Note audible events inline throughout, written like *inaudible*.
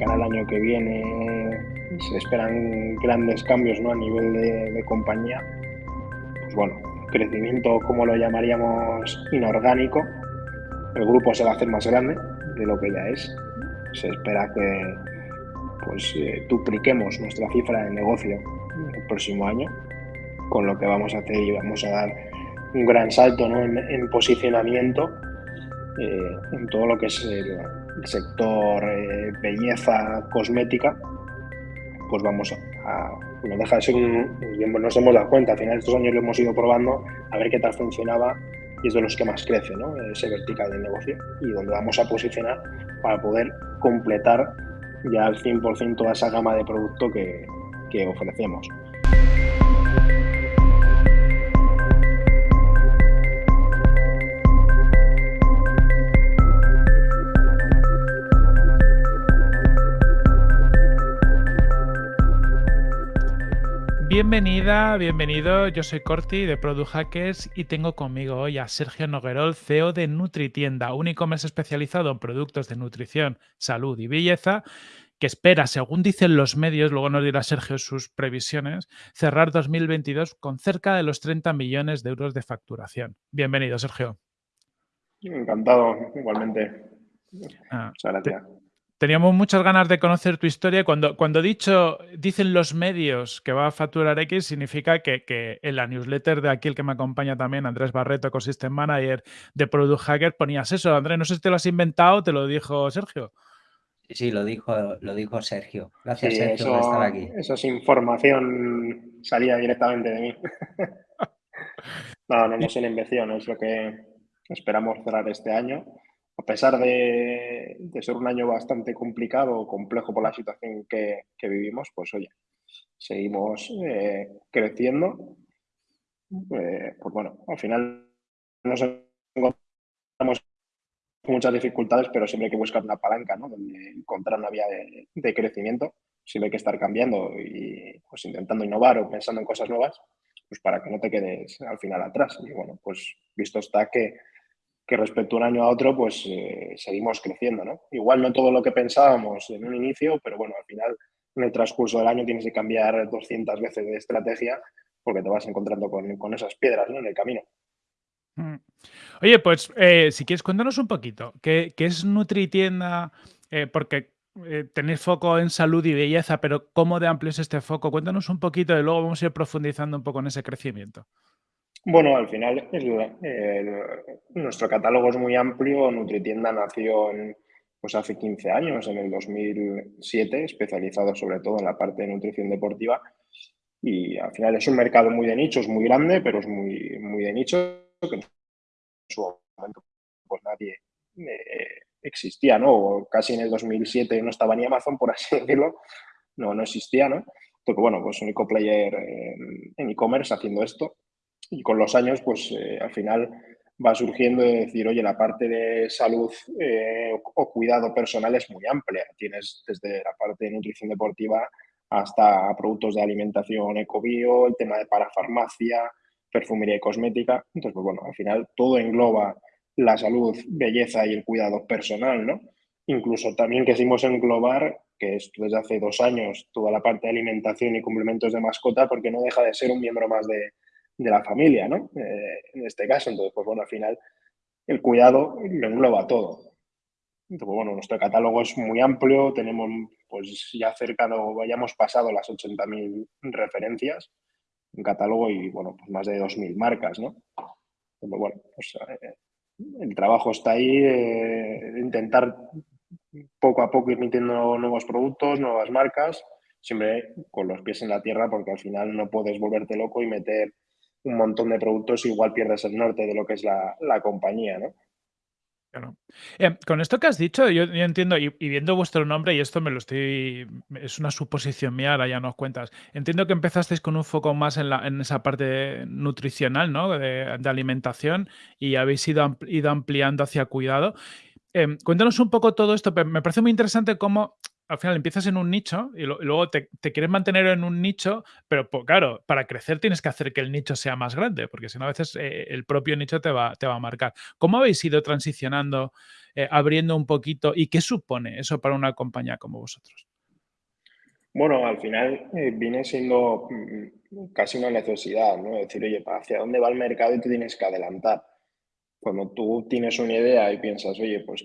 cara al año que viene se esperan grandes cambios ¿no? a nivel de, compañía. Pues bueno, crecimiento, como lo llamaríamos, inorgánico. El grupo se va a hacer más grande de lo que ya es. Se espera que pues, eh, dupliquemos nuestra cifra de negocio el próximo año, con lo que vamos a hacer y vamos a dar un gran salto ¿no? en, posicionamiento eh, en todo lo que es el, sector eh, belleza cosmética, pues vamos a, no deja de ser un, nos hemos dado cuenta, al final de estos años lo hemos ido probando a ver qué tal funcionaba y es de los que más crece, ¿no? ese vertical del negocio y donde vamos a posicionar para poder completar ya al 100% toda esa gama de producto que ofrecemos. Bienvenida, bienvenido. Yo soy Corti de Product Hackers y tengo conmigo hoy a Sergio Noguerol, CEO de NutriTienda, un e-commerce especializado en productos de nutrición, salud y belleza, que espera, según dicen los medios, luego nos dirá Sergio sus previsiones, cerrar 2022 con cerca de los 30 millones de euros de facturación. Bienvenido, Sergio. Encantado, igualmente. Ah, Muchas gracias. Teníamos muchas ganas de conocer tu historia. Cuando, cuando dicho, dicen los medios que va a facturar X, significa que, que, en la newsletter de aquí, el que me acompaña también, Andrés Barreto, Ecosystem Manager de Product Hacker, ponías eso. Andrés, no sé si te lo has inventado, te lo dijo Sergio. Sí, lo dijo, lo dijo Sergio. Gracias, Sergio, por estar aquí. Eso es información salida directamente de mí. *laughs* no, no nos invención, es lo que esperamos cerrar este año a pesar de, ser un año bastante complicado, complejo por la situación que, vivimos, pues oye, seguimos eh, creciendo. Eh, pues bueno, al final nos encontramos muchas dificultades, pero siempre hay que buscar una palanca, ¿no? Donde encontrar una vía de, crecimiento. Siempre hay que estar cambiando y pues intentando innovar o pensando en cosas nuevas, pues para que no te quedes al final atrás. Y bueno, pues visto está que que respecto a un año a otro, pues eh, seguimos creciendo, ¿no? Igual no todo lo que pensábamos en un inicio, pero bueno, al final en el transcurso del año tienes que cambiar 200 veces de estrategia porque te vas encontrando con, esas piedras ¿no? en el camino. Mm. Oye, pues eh, si quieres, cuéntanos un poquito, ¿qué, qué es NutriTienda? Eh, porque tenéis foco en salud y belleza, pero ¿cómo de amplio es este foco? Cuéntanos un poquito y luego vamos a ir profundizando un poco en ese crecimiento. Bueno, al final nuestro catálogo es muy amplio. NutriTienda nació pues hace 15 años, en el 2007, especializado sobre todo en la parte de nutrición deportiva. Y al final es un mercado muy de nicho, es muy grande, pero es muy, muy de nicho, que en su momento pues nadie eh, existía, ¿no? casi en el 2007 no estaba ni Amazon, por así decirlo, no, no existía, ¿no? Porque bueno, pues único player en e-commerce haciendo esto y con los años, pues eh, al final va surgiendo de decir, oye, la parte de salud eh, o cuidado personal es muy amplia. Tienes desde la parte de nutrición deportiva hasta productos de alimentación ecobio, el tema de parafarmacia, perfumería y cosmética. Entonces, pues bueno, al final todo engloba la salud, belleza y el cuidado personal, ¿no? Incluso también quisimos englobar, que es desde hace dos años, toda la parte de alimentación y complementos de mascota, porque no deja de ser un miembro más de, de la familia, ¿no? Eh, en este caso, entonces, pues bueno, al final el cuidado lo engloba todo. Entonces, pues bueno, nuestro catálogo es muy amplio, tenemos pues ya cerca, o hayamos pasado las 80.000 referencias en catálogo y bueno, pues más de 2.000 marcas, ¿no? Pues bueno, pues eh, el trabajo está ahí, eh, intentar poco a poco ir metiendo nuevos productos, nuevas marcas, siempre con los pies en la tierra porque al final no puedes volverte loco y meter un montón de productos, igual pierdes el norte de lo que es la, compañía, ¿no? Em, con esto que has dicho, yo, entiendo, y, viendo vuestro nombre, y esto me lo estoy. Es una suposición mía, ahora ya nos cuentas. Entiendo que empezasteis con un foco más en, la, en esa parte nutricional, ¿no? De, alimentación, y habéis ido, ido ampliando hacia cuidado. Em, cuéntanos un poco todo esto. Me parece muy interesante cómo al final empiezas en un nicho y, luego te, quieres mantener en un nicho, pero claro, para crecer tienes que hacer que el nicho sea más grande, porque si no a veces eh, el propio nicho te va, te va a marcar. ¿Cómo habéis ido transicionando, eh, abriendo un poquito y qué supone eso para una compañía como vosotros? Bueno, al final eh, viene siendo mm, casi una necesidad, ¿no? Decir, oye, ¿hacia dónde va el mercado y tú tienes que adelantar? Cuando tú tienes una idea y piensas, oye, pues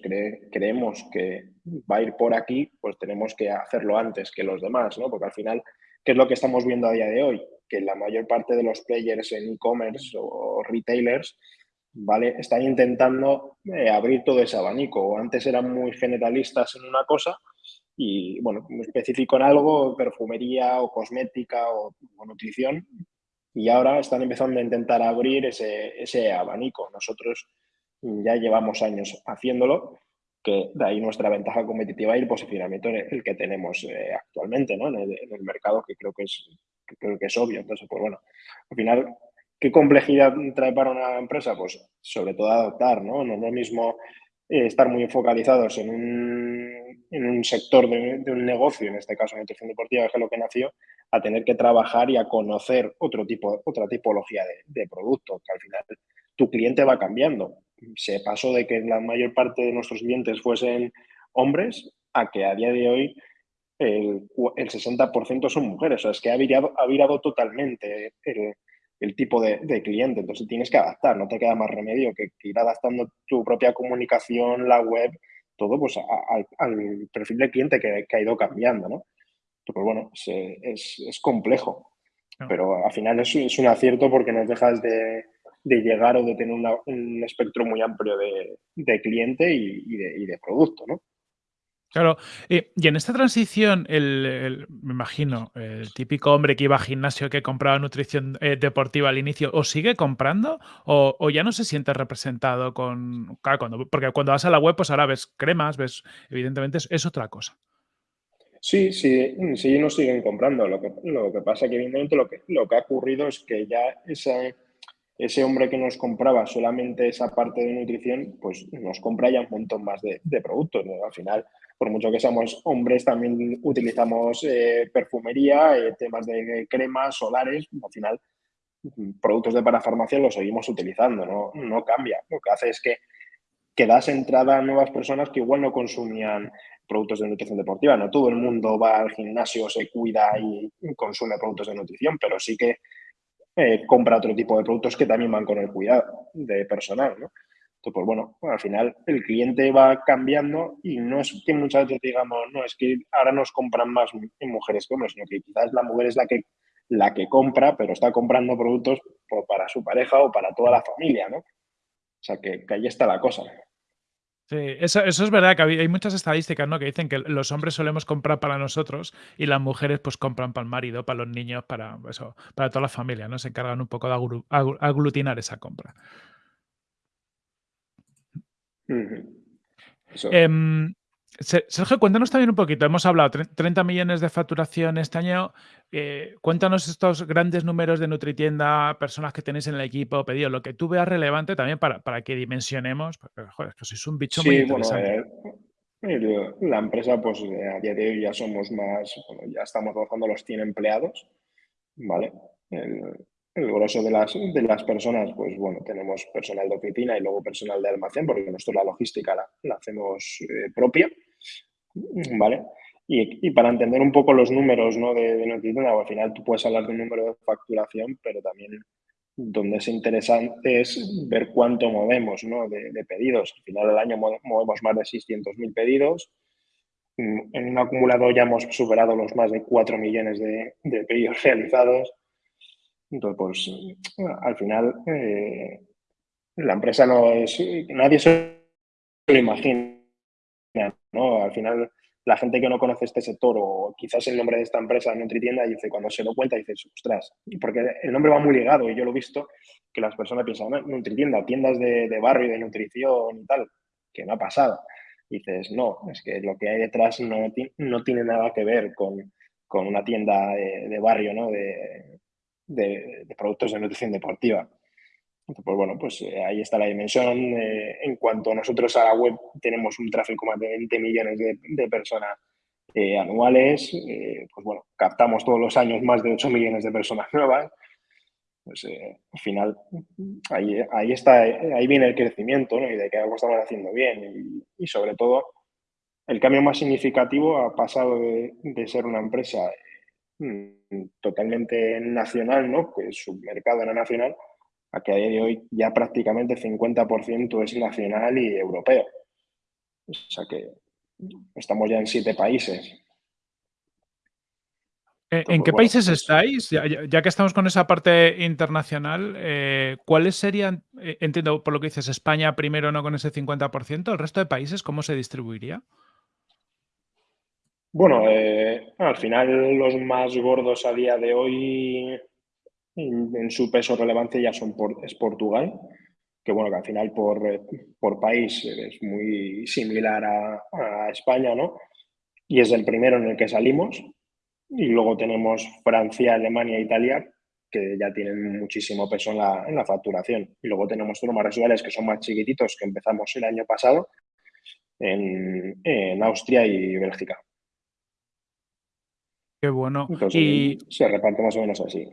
creemos que va a ir por aquí, pues tenemos que hacerlo antes que los demás, ¿no? Porque al final, ¿qué es lo que estamos viendo a día de hoy? Que la mayor parte de los players en e-commerce o retailers, ¿vale? Están intentando eh, abrir todo ese abanico. Antes eran muy generalistas en una cosa y, bueno, muy específico en algo, perfumería o cosmética o, nutrición, y ahora están empezando a intentar abrir ese, ese, abanico. Nosotros ya llevamos años haciéndolo, que de ahí nuestra ventaja competitiva y el posicionamiento en el que tenemos eh, actualmente ¿no? en, el, mercado, que creo que, es, creo que es obvio. Entonces, pues bueno, al final, ¿qué complejidad trae para una empresa? Pues sobre todo adoptar, ¿no? No es lo mismo eh, estar muy focalizados en un, en un sector de, un negocio, en este caso nutrición deportiva, que es lo que nació, a tener que trabajar y a conocer otro tipo, otra tipología de, de producto, que al final tu cliente va cambiando. Se pasó de que la mayor parte de nuestros clientes fuesen hombres a que a día de hoy el, el 60% son mujeres. O sea, es que ha virado, ha virado totalmente el, el tipo de, cliente. Entonces tienes que adaptar, no te queda más remedio que, ir adaptando tu propia comunicación, la web, todo pues al perfil de cliente que, ha ido cambiando, ¿no? Pues bueno, es, complejo, pero al final es, es, un acierto porque nos dejas de, llegar o de tener un espectro muy amplio de, cliente y, de, y de producto, ¿no? Claro, y en esta transición, el, me imagino, el típico hombre que iba a gimnasio que compraba nutrición eh, deportiva al inicio, ¿o sigue comprando o, ya no se siente representado con... cuando, porque cuando vas a la web, pues ahora ves cremas, ves, evidentemente es, otra cosa. Sí, sí, sí, no siguen comprando. Lo que, lo que pasa que evidentemente lo que, lo que ha ocurrido es que ya ese, ese hombre que nos compraba solamente esa parte de nutrición, pues nos compra ya un montón más de, productos. Al final por mucho que seamos hombres, también utilizamos eh, perfumería, eh, temas de cremas, solares, al final productos de parafarmacia los seguimos utilizando, ¿no? no cambia. Lo que hace es que, que das entrada a nuevas personas que igual no consumían productos de nutrición deportiva. No todo el mundo va al gimnasio, se cuida y consume productos de nutrición, pero sí que eh, compra otro tipo de productos que también van con el cuidado de personal. ¿no? pues bueno, al final el cliente va cambiando y no es que muchas veces digamos, no, es que ahora nos compran más mujeres que hombres, sino que quizás la mujer es la que, la que compra, pero está comprando productos para su pareja o para toda la familia, ¿no? O sea, que, ahí está la cosa. Sí, eso, es verdad que hay muchas estadísticas ¿no? que dicen que los hombres solemos comprar para nosotros y las mujeres pues compran para el marido, para los niños, para eso, para toda la familia, ¿no? Se encargan un poco de aglutinar esa compra. Em, Sergio, cuéntanos también un poquito. Hemos hablado 30 millones de facturación este año. Eh, cuéntanos estos grandes números de Nutritienda, personas que tenéis en el equipo, pedido lo que tú veas relevante también para, para que dimensionemos. Porque, joder, que sois un bicho muy interesante. Eh, la empresa, pues eh, a día de hoy ya somos más, ya estamos rozando los 100 empleados, ¿vale? el grueso de las, de las personas, pues bueno, tenemos personal de oficina y luego personal de almacén, porque nosotros la logística la, hacemos eh, propia, ¿vale? Y, para entender un poco los números ¿no? de, de al final tú puedes hablar de un número de facturación, pero también donde es interesante es ver cuánto movemos ¿no? de, pedidos. Al final del año movemos más de 600.000 pedidos. En un acumulado ya hemos superado los más de 4 millones de, de pedidos *laughs* realizados. Entonces, pues al final eh, la empresa no es, nadie se lo imagina, ¿no? Al final la gente que no conoce este sector o quizás el nombre de esta empresa Nutritienda dice, cuando se lo cuenta, dice, ostras, porque el nombre va muy ligado y yo lo he visto que las personas piensan, Nutritienda, tiendas de, de barrio, de nutrición y tal, que no ha pasado. dices, no, es que lo que hay detrás no, no tiene nada que ver con, con una tienda de, barrio, ¿no? De, de, productos de nutrición deportiva. Pues bueno, pues eh, ahí está la dimensión. Eh, en cuanto nosotros a la web tenemos un tráfico más de 20 millones de, personas eh, anuales, pues bueno, captamos todos los años más de 8 millones de personas nuevas. Pues al final, ahí, ahí, está, ahí viene el crecimiento ¿no? y de que algo estamos haciendo bien. Y, sobre todo, el cambio más significativo ha pasado de, de ser una empresa mm, totalmente nacional, ¿no? pues su mercado era nacional, a que a día de hoy ya prácticamente 50% es nacional y europeo. O sea que estamos ya en siete países. Eh, ¿En qué países pues estáis? Ya, que estamos con esa parte internacional, eh, ¿cuáles serían, eh, entiendo por lo que dices, España primero no con ese 50%, el resto de países, ¿cómo se distribuiría? Bueno, al final los más gordos a día de hoy en, su peso relevante ya son es Portugal, que bueno, que al final por, por país es muy similar a, España, ¿no? Y es el primero en el que salimos. Y luego tenemos Francia, Alemania, Italia, que ya tienen muchísimo peso en la, en la facturación. Y luego tenemos más residuales que son más chiquititos, que empezamos el año pasado en, en Austria y Bélgica. Qué bueno. y se reparte más o menos así.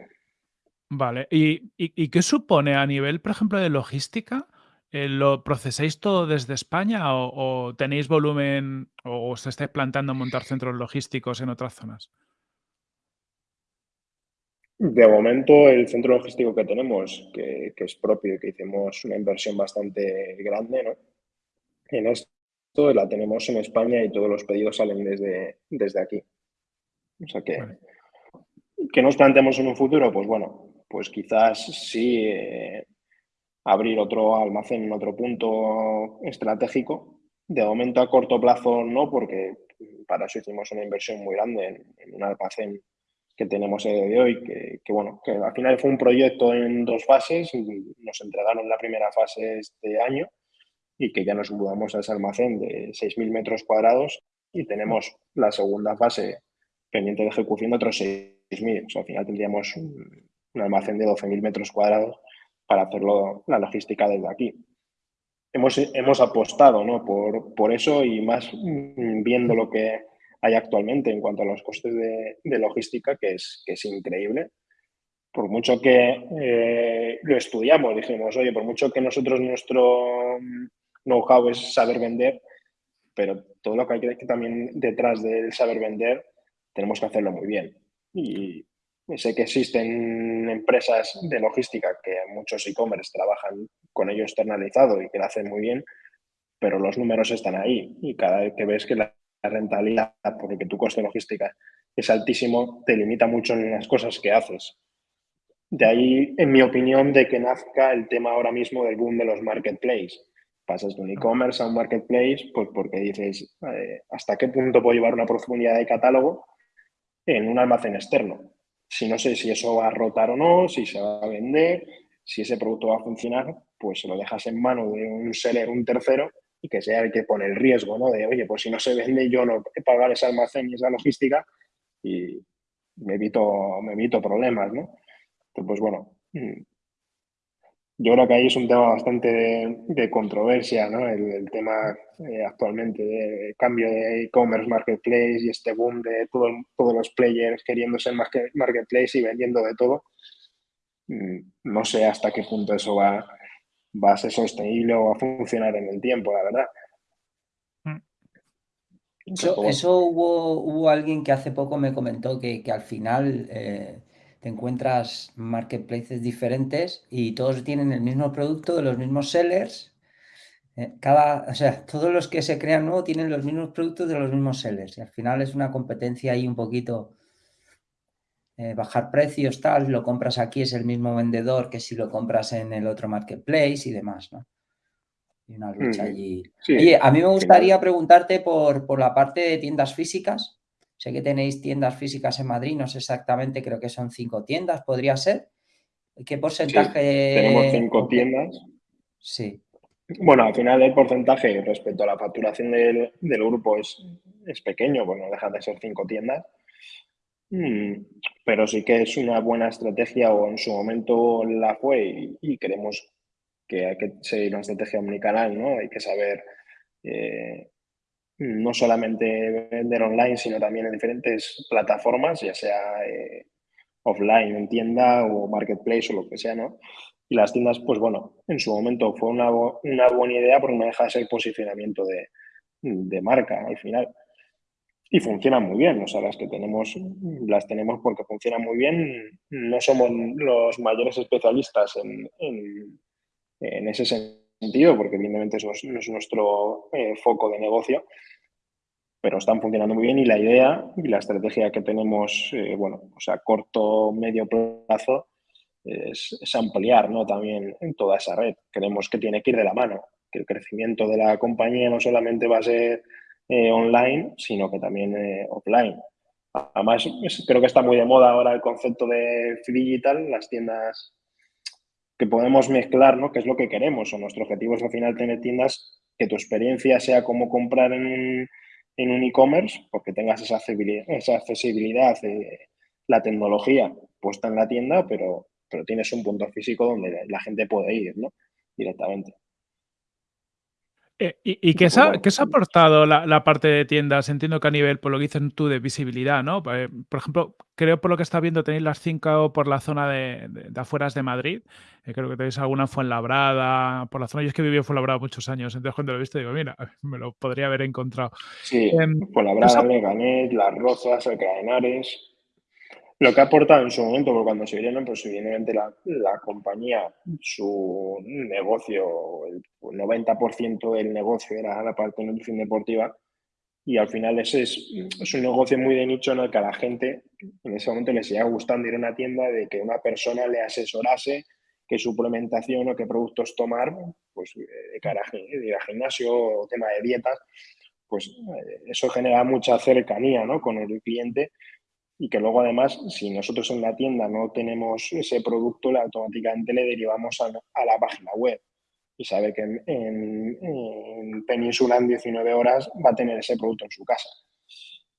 Vale. ¿Y, qué supone a nivel, por ejemplo, de logística? Eh, ¿Lo procesáis todo desde España o, tenéis volumen o os estáis plantando montar centros logísticos en otras zonas? De momento, el centro logístico que tenemos, que, es propio y que hicimos una inversión bastante grande, ¿no? En esto la tenemos en España y todos los pedidos salen desde, desde aquí. O sea que, que nos planteemos en un futuro, pues bueno, pues quizás sí eh, abrir otro almacén en otro punto estratégico. De momento a corto plazo no, porque para eso hicimos una inversión muy grande en, un almacén que tenemos de hoy, que, bueno, que al final fue un proyecto en dos fases, nos entregaron la primera fase este año y que ya nos mudamos a ese almacén de 6.000 metros cuadrados y tenemos la segunda fase pendiente de ejecución de otros 6.000. O al final tendríamos un almacén de 12.000 metros cuadrados para hacerlo la logística desde aquí. Hemos, hemos apostado ¿no? por, por eso y más mm, viendo lo que hay actualmente en cuanto a los costes de, logística, que es, que es increíble. Por mucho que eh, lo estudiamos, dijimos, oye, por mucho que nosotros nuestro know-how es saber vender, pero todo lo que hay que también detrás del saber vender, tenemos que hacerlo muy bien. Y, Sé que existen empresas de logística que muchos e-commerce trabajan con ello externalizado y que lo hacen muy bien, pero los números están ahí y cada vez que ves que la rentabilidad, porque tu coste de logística es altísimo, te limita mucho en las cosas que haces. De ahí, en mi opinión, de que nazca el tema ahora mismo del boom de los marketplaces. Pasas de un e-commerce a un marketplace, pues porque dices, eh, ¿hasta qué punto puedo llevar una profundidad de catálogo en un almacén externo? Si no sé si eso va a rotar o no, si se va a vender, si ese producto va a funcionar, pues lo dejas en mano de un seller, un tercero, y que sea el que pone el riesgo, ¿no? De, oye, pues si no se vende, yo no he pagar ese almacén y esa logística y me evito, me evito problemas, ¿no? Entonces, pues bueno, mm, yo creo que ahí es un tema bastante de, controversia, ¿no? El, tema eh, actualmente de cambio de e-commerce, marketplace y este boom de todos los players queriendo ser marketplace y vendiendo de todo. Mm, no sé hasta qué punto eso va, va a ser sostenible o va a funcionar en el tiempo, la verdad. Mm. Eso, hubo, hubo alguien que hace poco me comentó que, que al final... Eh, te encuentras marketplaces diferentes y todos tienen el mismo producto de los mismos sellers. Eh, cada, o sea, todos los que se crean nuevo tienen los mismos productos de los mismos sellers. Y al final es una competencia ahí un poquito eh, bajar precios, tal, lo compras aquí es el mismo vendedor que si lo compras en el otro marketplace y demás, ¿no? Y una lucha allí. Oye, a mí me gustaría preguntarte por, por la parte de tiendas físicas. Sé que tenéis tiendas físicas en Madrid, no sé exactamente, creo que son cinco tiendas, podría ser. ¿Qué porcentaje? tenemos cinco tiendas. Sí. Bueno, al final el porcentaje respecto a la facturación del, grupo es, es, pequeño, pues no deja de ser cinco tiendas. Mm, pero sí que es una buena estrategia o en su momento la fue y, queremos que hay que seguir una estrategia omnicanal, ¿no? Hay que saber eh, no solamente vender online, sino también en diferentes plataformas, ya sea eh, offline, en tienda o marketplace o lo que sea, ¿no? Y las tiendas, pues bueno, en su momento fue una, una buena idea porque no deja de ser posicionamiento de, de marca al final. Y funcionan muy bien, o sea, las que tenemos, las tenemos porque funcionan muy bien. No somos los mayores especialistas en, en, en ese sentido, porque evidentemente eso es, es nuestro eh, foco de negocio, pero están funcionando muy bien y la idea y la estrategia que tenemos, eh, bueno, o sea, corto, medio plazo, es, es, ampliar ¿no? también en toda esa red. Creemos que tiene que ir de la mano, que el crecimiento de la compañía no solamente va a ser eh, online, sino que también eh, offline. Además, creo que está muy de moda ahora el concepto de digital, las tiendas que podemos mezclar, ¿no? Que es lo que queremos, o nuestro objetivo es al final tener tiendas que tu experiencia sea como comprar en un en un e-commerce, porque tengas esa accesibilidad, esa accesibilidad la tecnología puesta en la tienda, pero, pero tienes un punto físico donde la gente puede ir, ¿no? Directamente. Eh, ¿Y, y qué, se ha, qué, se ha, aportado la, la, parte de tiendas? Entiendo que a nivel, por lo que dices tú, de visibilidad, ¿no? Eh, por ejemplo, creo por lo que está viendo tenéis las cinco por la zona de, de, de afueras de Madrid. Eh, creo que tenéis alguna en Fuenlabrada, por la zona. Yo es que viví en Fuenlabrada muchos años, entonces cuando lo he visto digo, mira, *laughs* me lo podría haber encontrado. Sí, eh, Fuenlabrada, Leganés, Las Rozas, Alcalá de Henares. Lo que ha aportado en su momento, porque cuando se vinieron, pues evidentemente la, la compañía, su negocio, el 90% del negocio era la parte de nutrición deportiva y al final ese es, es, un negocio muy de nicho en el que a la gente en ese momento le seguía gustando ir a una tienda de que una persona le asesorase qué suplementación o qué productos tomar, pues de cara a, ir al gimnasio o tema de dietas, pues eh, eso genera mucha cercanía ¿no? con el cliente y que luego además, si nosotros en la tienda no tenemos ese producto, automáticamente le derivamos a la página web y sabe que en, en, en, Península en 19 horas va a tener ese producto en su casa.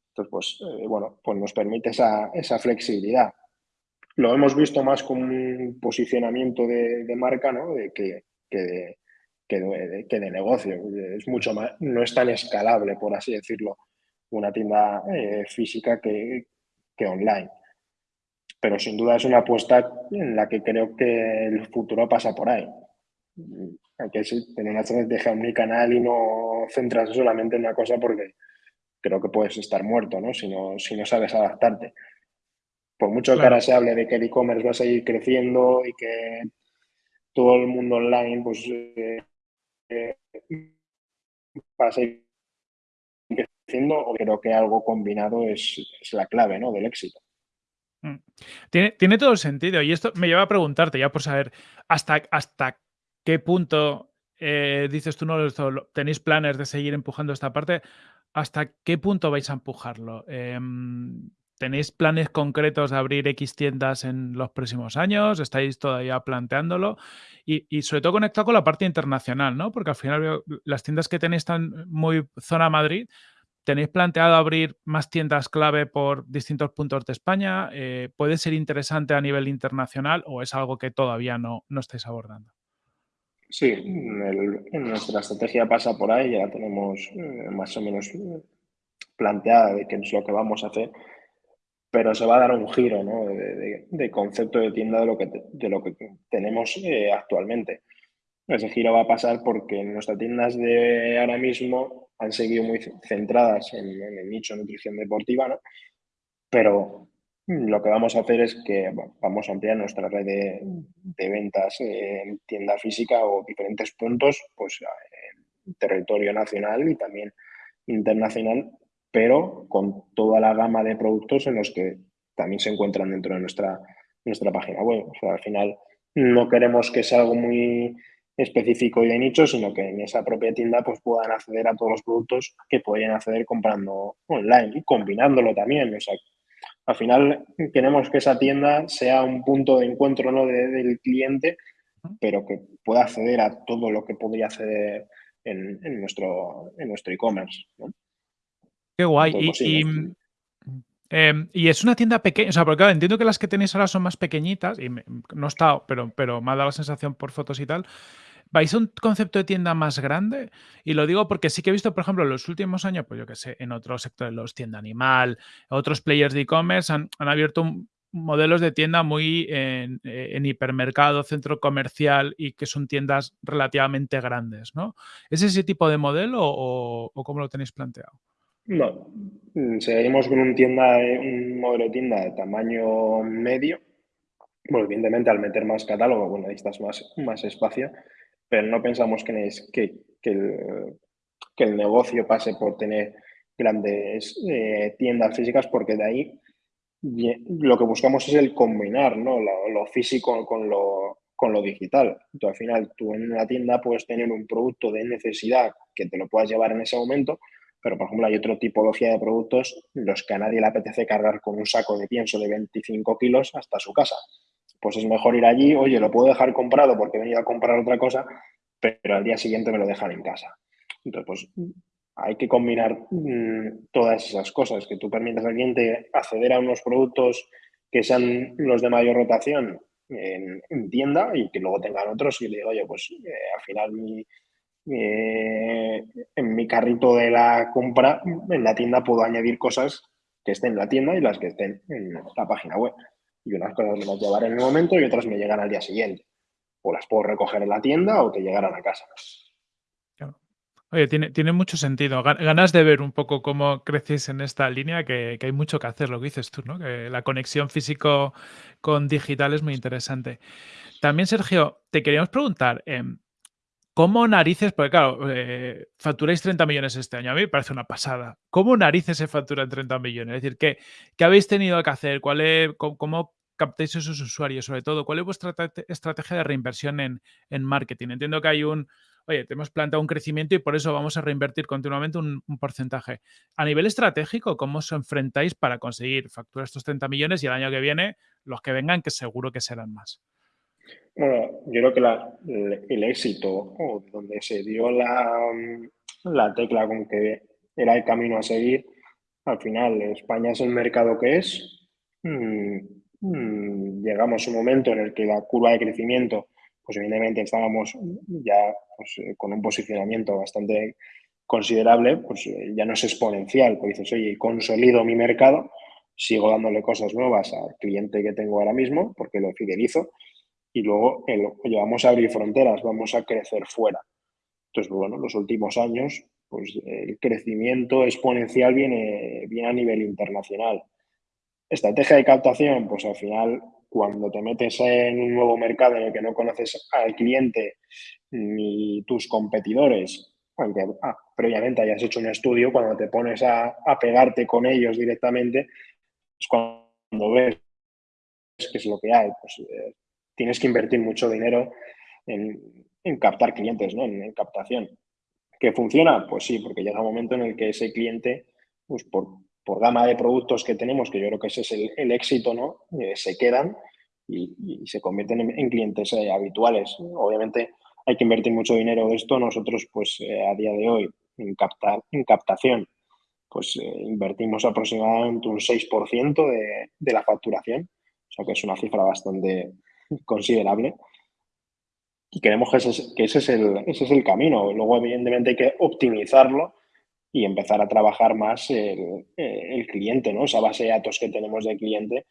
Entonces, pues, eh, bueno, pues nos permite esa, esa, flexibilidad. Lo hemos visto más como un posicionamiento de, marca, ¿no? De, que, de, negocio. Es mucho más, no es tan escalable, por así decirlo, una tienda eh, física que, que online. Pero sin duda es una apuesta en la que creo que el futuro pasa por ahí. Hay que tener una estrategia canal y no centrarse solamente en una cosa porque creo que puedes estar muerto, ¿no? Si no, si no sabes adaptarte. Por mucho claro. que ahora se hable de que el e-commerce va a seguir creciendo y que todo el mundo online pues eh, eh, va a seguir creciendo, creo que algo combinado es, es la clave ¿no? del éxito. Mm. Tiene, tiene, todo el sentido. Y esto me lleva a preguntarte, ya por saber hasta, hasta qué punto eh, dices tú, no tenéis planes de seguir empujando esta parte. ¿Hasta qué punto vais a empujarlo? Eh, ¿Tenéis planes concretos de abrir X tiendas en los próximos años? ¿Estáis todavía planteándolo? Y, y, sobre todo conectado con la parte internacional, ¿no? Porque al final las tiendas que tenéis están muy zona Madrid, ¿Tenéis planteado abrir más tiendas clave por distintos puntos de España? Eh, ¿Puede ser interesante a nivel internacional o es algo que todavía no, no estáis abordando? Sí, el, nuestra estrategia pasa por ahí, ya la tenemos eh, más o menos planteada de qué es lo que vamos a hacer, pero se va a dar un giro ¿no? de, concepto de tienda de lo que, de lo que tenemos eh, actualmente. Ese giro va a pasar porque nuestras tiendas de ahora mismo han seguido muy centradas en, en el nicho de nutrición deportiva, ¿no? Pero lo que vamos a hacer es que vamos a ampliar nuestra red de, ventas en tienda física o diferentes puntos, pues en territorio nacional y también internacional, pero con toda la gama de productos en los que también se encuentran dentro de nuestra, nuestra página web. O sea, al final no queremos que sea algo muy específico y de nicho, sino que en esa propia tienda pues puedan acceder a todos los productos que podrían acceder comprando online y combinándolo también. O sea, al final queremos que esa tienda sea un punto de encuentro ¿no? de, del cliente, pero que pueda acceder a todo lo que podría acceder en, en nuestro en nuestro e-commerce. ¿no? Qué guay. Y, y, eh, y, es una tienda pequeña, o sea, porque claro, entiendo que las que tenéis ahora son más pequeñitas, y me, no he estado, pero, pero me ha dado la sensación por fotos y tal, ¿vais a un concepto de tienda más grande? Y lo digo porque sí que he visto, por ejemplo, en los últimos años, pues yo que sé, en otros sectores, los tienda animal, otros players de e-commerce han, abierto modelos de tienda muy en, hipermercado, centro comercial y que son tiendas relativamente grandes, ¿no? ¿Es ese tipo de modelo o, cómo lo tenéis planteado? No, mm, seguimos con un, tienda, un modelo de tienda de tamaño medio. Bueno, evidentemente al meter más catálogo, bueno, necesitas más, más espacio, pero no pensamos que, el, que el negocio pase por tener grandes eh, tiendas físicas, porque de ahí lo que buscamos es el combinar ¿no? lo, físico con lo, con lo digital. Entonces, al final, tú en una tienda puedes tener un producto de necesidad que te lo puedas llevar en ese momento, pero, por ejemplo, hay otra tipología de productos los que a nadie le apetece cargar con un saco de pienso de 25 kilos hasta su casa. Pues es mejor ir allí, oye, lo puedo dejar comprado porque he venido a comprar otra cosa, pero al día siguiente me lo dejan en casa. Entonces, pues hay que combinar mm, todas esas cosas, que tú permitas al cliente acceder a unos productos que sean los de mayor rotación en, tienda y que luego tengan otros y le digo, oye, pues eh, al final eh, en mi carrito de la compra, en la tienda puedo añadir cosas que estén en la tienda y las que estén en la página web. Y unas cosas me las llevaré en el momento y otras me llegan al día siguiente. O las puedo recoger en la tienda o que llegaran a casa. Oye, tiene, tiene mucho sentido. Ganas de ver un poco cómo creces en esta línea, que, hay mucho que hacer, lo que dices tú, ¿no? Que la conexión físico con digital es muy interesante. También, Sergio, te queríamos preguntar, em, ¿Cómo narices? Porque claro, eh, facturáis 30 millones este año. A mí me parece una pasada. ¿Cómo narices se facturan 30 millones? Es decir, ¿qué, qué habéis tenido que hacer? ¿Cuál es, cómo, captáis esos usuarios? Sobre todo, ¿cuál es vuestra estrategia de reinversión en, en, marketing? Entiendo que hay un, oye, te hemos planteado un crecimiento y por eso vamos a reinvertir continuamente un, un porcentaje. A nivel estratégico, ¿cómo os enfrentáis para conseguir facturar estos 30 millones y el año que viene los que vengan, que seguro que serán más? Bueno, yo creo que el éxito donde se dio la, la tecla con que era el camino a seguir, al final España es el mercado que es. Mm, mm, llegamos a un momento en el que la curva de crecimiento, pues evidentemente estábamos ya pues, eh, con un posicionamiento bastante considerable, pues eh, ya no es exponencial, pues dices, oye, consolido mi mercado, sigo dándole cosas nuevas al cliente que tengo ahora mismo, porque lo fidelizo, y luego oye, vamos a abrir fronteras, vamos a crecer fuera. Entonces, bueno, los últimos años, pues el crecimiento exponencial viene, viene a nivel internacional. Estrategia de captación, pues al final, cuando te metes en un nuevo mercado en el que no conoces al cliente ni tus competidores, aunque ah, previamente hayas hecho un estudio, cuando te pones a, a pegarte con ellos directamente, es cuando ves qué es lo que hay. Pues, eh, tienes que invertir mucho dinero en, captar clientes, ¿no? En, captación. ¿Que funciona? Pues sí, porque llega un momento en el que ese cliente, pues por, gama de productos que tenemos, que yo creo que ese es el, éxito, ¿no? Eh, se quedan y, se convierten en, clientes eh, habituales. Obviamente hay que invertir mucho dinero de esto. Nosotros, pues eh, a día de hoy, en, captar, en captación, pues invertimos aproximadamente un 6% de, de la facturación. O sea que es una cifra bastante, considerable. Y queremos que ese, que ese, es el, ese es el camino. Luego, evidentemente, hay que optimizarlo y empezar a trabajar más el, el cliente, ¿no? esa base de datos que tenemos del cliente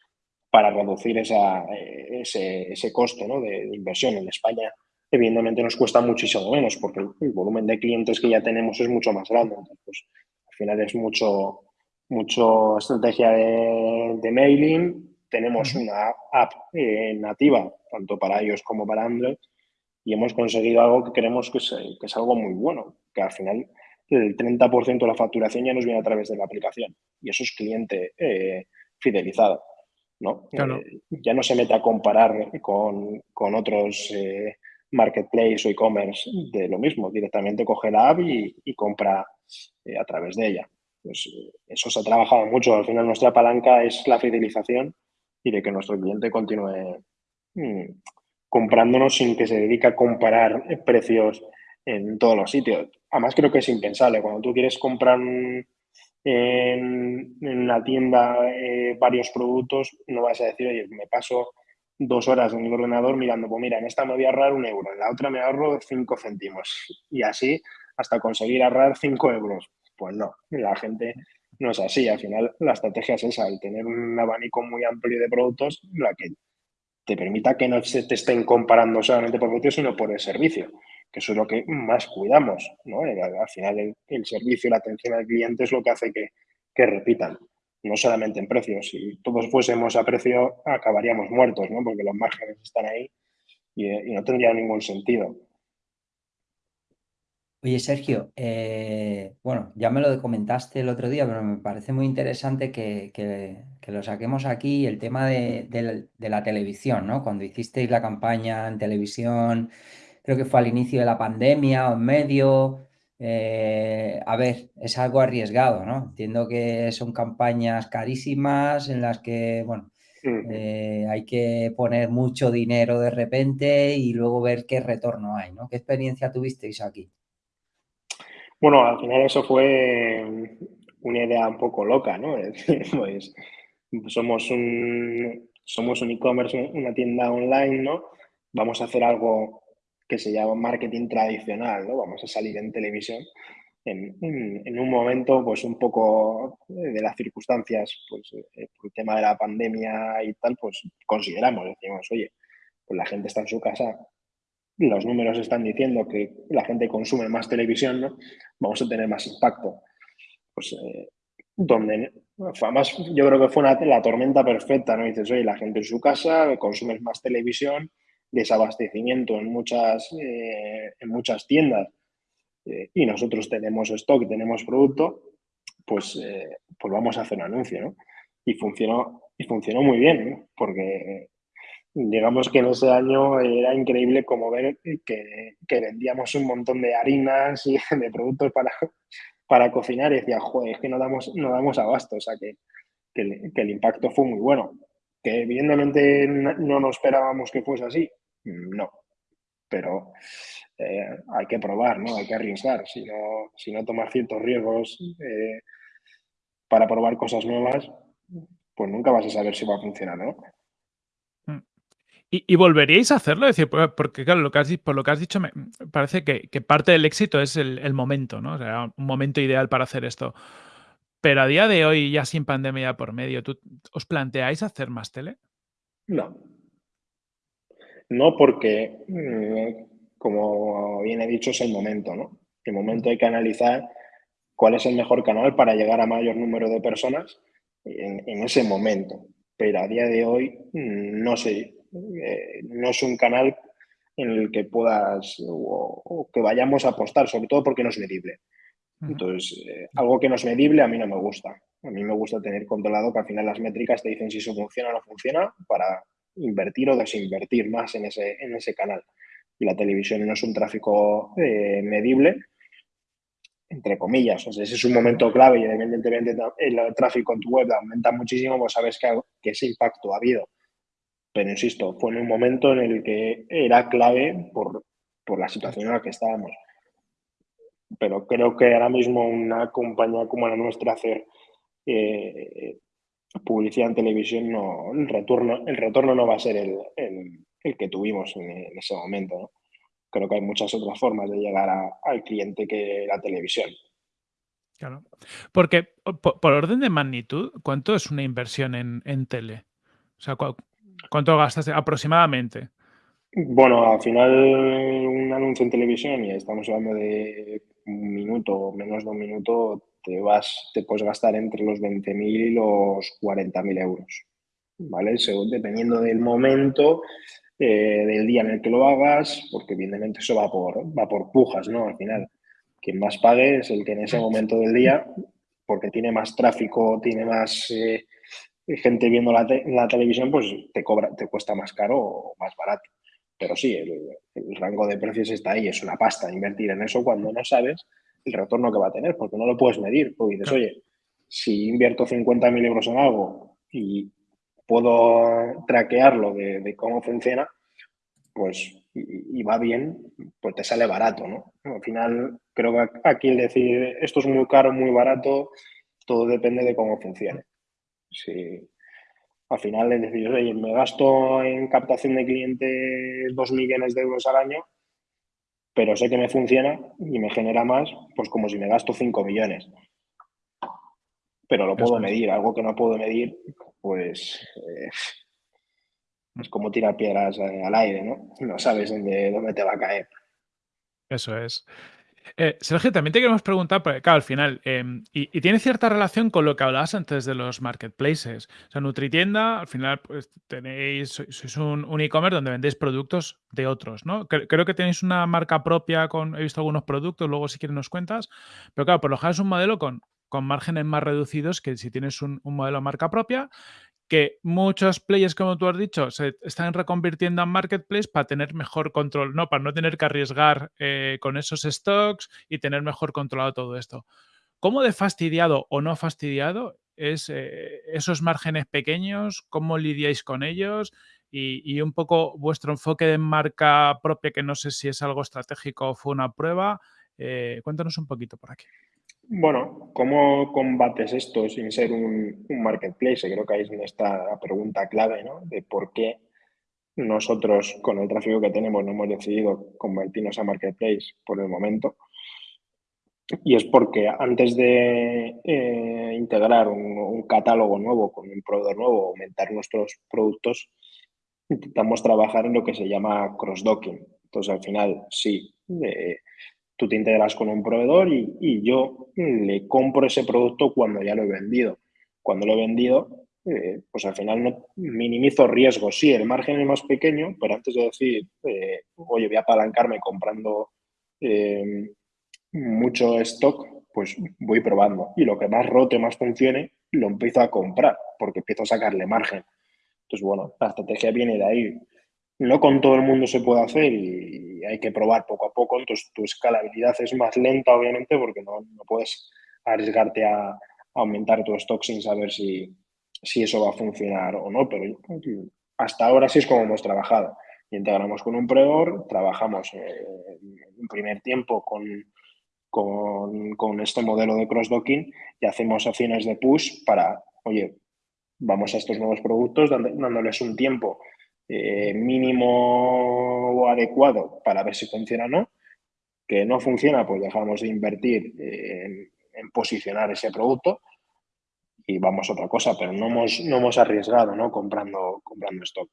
para reducir esa, ese, ese coste ¿no? de, inversión. En España, evidentemente, nos cuesta muchísimo menos porque el, volumen de clientes que ya tenemos es mucho más grande. Pues, al final es mucho, mucho estrategia de, de mailing, tenemos una app eh, nativa, tanto para iOS como para Android, y hemos conseguido algo que creemos que es, que es algo muy bueno, que al final el 30% de la facturación ya nos viene a través de la aplicación, y eso es cliente eh, fidelizado. ¿no? Eh, ya no se mete a comparar con, con otros marketplace o e-commerce de lo mismo, directamente coge la app y, y compra a través de ella. Pues eso se ha trabajado mucho. Al final nuestra palanca es la fidelización y de que nuestro cliente continúe mm, comprándonos sin que se dedique a comparar precios en todos los sitios. Además, creo que es impensable. Cuando tú quieres comprar en, la tienda eh, varios productos, no vas a decir, oye, me paso dos horas en el ordenador mirando, pues mira, en esta me voy a ahorrar un euro, en la otra me ahorro cinco céntimos y así hasta conseguir ahorrar cinco euros. Pues no, la gente no es así. Al final la estrategia es esa, el tener un abanico muy amplio de productos, la que te permita que no se te estén comparando solamente por productos, sino por el servicio, que eso es lo que más cuidamos. ¿no? Al final el, servicio y la atención al cliente es lo que hace que, que repitan no solamente en precios. Si todos fuésemos a precio, acabaríamos muertos, ¿no? Porque los márgenes están ahí y, y no tendría ningún sentido. Oye, Sergio, eh, bueno, ya me lo comentaste el otro día, pero me parece muy interesante que, lo saquemos aquí, el tema de, la televisión, ¿no? Cuando hicisteis la campaña en televisión, creo que fue al inicio de la pandemia o en medio. Eh, a ver, es algo arriesgado, ¿no? Entiendo que son campañas carísimas en las que, bueno, eh, hay que poner mucho dinero de repente y luego ver qué retorno hay, ¿no? ¿Qué experiencia tuvisteis aquí? Bueno, al final eso fue una idea un poco loca, ¿no? *laughs* pues somos un somos un e-commerce, una tienda online, ¿no? Vamos a hacer algo que se llama marketing tradicional, ¿no? Vamos a salir en televisión en, un momento, pues un poco de las circunstancias, pues eh, por el tema de la pandemia y tal, pues consideramos, decimos, oye, pues la gente está en su casa, los números están diciendo que la gente consume más televisión. Vamos a tener más impacto. Pues eh, donde además yo creo que fue la tormenta perfecta, ¿no? Dices, oye, la gente en su casa, consume más televisión, desabastecimiento en muchas, eh, en muchas tiendas eh, y nosotros tenemos stock, tenemos producto, pues, pues vamos a hacer un anuncio, ¿no? Y funcionó, y funcionó muy bien, ¿no? porque digamos que en ese año era increíble como ver que, vendíamos un montón de harinas y *laughs* de productos para, para cocinar y decía, joder, es que no damos, no damos abasto, o sea que, el, impacto fue muy bueno. Que evidentemente no nos esperábamos que fuese así, no, pero eh, hay que probar, ¿no? Hay que arriesgar, si no, si no tomar ciertos riesgos eh, para probar cosas nuevas, pues nunca vas a saber si va a funcionar, ¿no? ¿Y, volveríais a hacerlo? decir, porque claro, lo que has, por lo que has dicho, me parece que, parte del éxito es el, momento, ¿no? O sea, un momento ideal para hacer esto. Pero a día de hoy, ya sin pandemia por medio, ¿os planteáis hacer más tele? No. No porque, mm, como bien he dicho, es el momento, ¿no? El momento hay que analizar cuál es el mejor canal para llegar a mayor número de personas en, en ese momento. Pero a día de hoy mm, no sé, eh, no es un canal en el que puedas o, que vayamos a apostar, sobre todo porque no es medible. Entonces, eh, algo que no es medible a mí no me gusta. A mí me gusta tener controlado que al final las métricas te dicen si eso funciona o no funciona para invertir o desinvertir más en ese, en ese canal. Y la televisión no es un tráfico eh, medible, entre comillas. O sea, ese es un momento clave y evidentemente el tráfico en tu web aumenta muchísimo, pues sabes que, que ese impacto ha habido. Pero insisto, fue en un momento en el que era clave por, la situación en la que estábamos. Pero creo que ahora mismo una compañía como la nuestra hacer eh, publicidad en televisión, no, el, retorno, el retorno no va a ser el, que tuvimos en, ese momento. Creo que hay muchas otras formas de llegar al cliente que la televisión. Claro. Porque, por, orden de magnitud, ¿cuánto es una inversión en, en tele? O sea, ¿Cuánto gastas aproximadamente? Bueno, al final un anuncio en televisión y estamos hablando de un minuto menos de un minuto, te vas, te puedes gastar entre los 20.000 y los 40.000 euros. ¿Vale? Según, dependiendo del momento, eh, del día en el que lo hagas, porque evidentemente eso va por, va por pujas, ¿no? Al final, quien más pague es el que en ese momento del día, porque tiene más tráfico, tiene más eh, gente viendo la, la, televisión, pues te cobra, te cuesta más caro o más barato. Pero sí, el, rango de precios está ahí, es una pasta invertir en eso cuando no sabes el retorno que va a tener, porque no lo puedes medir. Porque dices, oye, si invierto 50.000 euros en algo y puedo traquearlo de, cómo funciona, pues y, va bien, pues te sale barato, ¿no? Al final, creo que aquí el decir esto es muy caro, muy barato, todo depende de cómo funcione. Sí. Al final es decir, oye, me gasto en captación de clientes 2 millones de euros al año, pero sé que me funciona y me genera más, pues como si me gasto 5 millones. Pero lo puedo medir, algo que no puedo medir, pues eh, es como tirar piedras eh, al aire, ¿no? No sabes dónde, dónde te va a caer. Eso es. Eh, Sergio, también te queremos preguntar, porque claro, al final, em, y, tiene cierta relación con lo que hablabas antes de los marketplaces. O sea, Nutritienda, al final, pues tenéis, sois un, e-commerce donde vendéis productos de otros, ¿no? Creo, que tenéis una marca propia con, he visto algunos productos, luego si quieres nos cuentas, pero claro, por lo general es un modelo con, con márgenes más reducidos que si tienes un, modelo marca propia que muchos players, como tú has dicho, se están reconvirtiendo en marketplace para tener mejor control, ¿no? Para no tener que arriesgar eh, con esos stocks y tener mejor controlado todo esto. ¿Cómo de fastidiado o no fastidiado es eh, esos márgenes pequeños? ¿Cómo lidiáis con ellos? Y, un poco vuestro enfoque de marca propia, que no sé si es algo estratégico o fue una prueba. Eh, cuéntanos un poquito por aquí. Bueno, ¿cómo combates esto sin ser un, marketplace? Creo que ahí es donde pregunta clave, ¿no? De por qué nosotros, con el tráfico que tenemos, no hemos decidido convertirnos a marketplace por el momento. Y es porque antes de eh, integrar un, catálogo nuevo con un proveedor nuevo, aumentar nuestros productos, intentamos trabajar en lo que se llama cross-docking. Entonces, al final, sí, eh, tú te integras con un proveedor y, yo le compro ese producto cuando ya lo he vendido. Cuando lo he vendido, eh, pues al final no minimizo riesgos. Sí, el margen es más pequeño, pero antes de decir, eh, oye, voy a apalancarme comprando eh, mucho stock, pues voy probando. Y lo que más rote, más funcione, lo empiezo a comprar, porque empiezo a sacarle margen. Entonces, bueno, la estrategia viene de ahí no con todo el mundo se puede hacer y hay que probar poco a poco, entonces tu escalabilidad es más lenta, obviamente, porque no, puedes arriesgarte a, aumentar tu stock sin saber si, eso va a funcionar o no, pero hasta ahora sí es como hemos trabajado. Integramos con un proveedor, trabajamos eh, en primer tiempo con, con, este modelo de cross-docking y hacemos acciones de push para, oye, vamos a estos nuevos productos dándoles un tiempo eh, mínimo adecuado para ver si funciona o no. Que no funciona, pues dejamos de invertir en, posicionar ese producto y vamos a otra cosa, pero no hemos, no hemos arriesgado ¿no? comprando, comprando stock.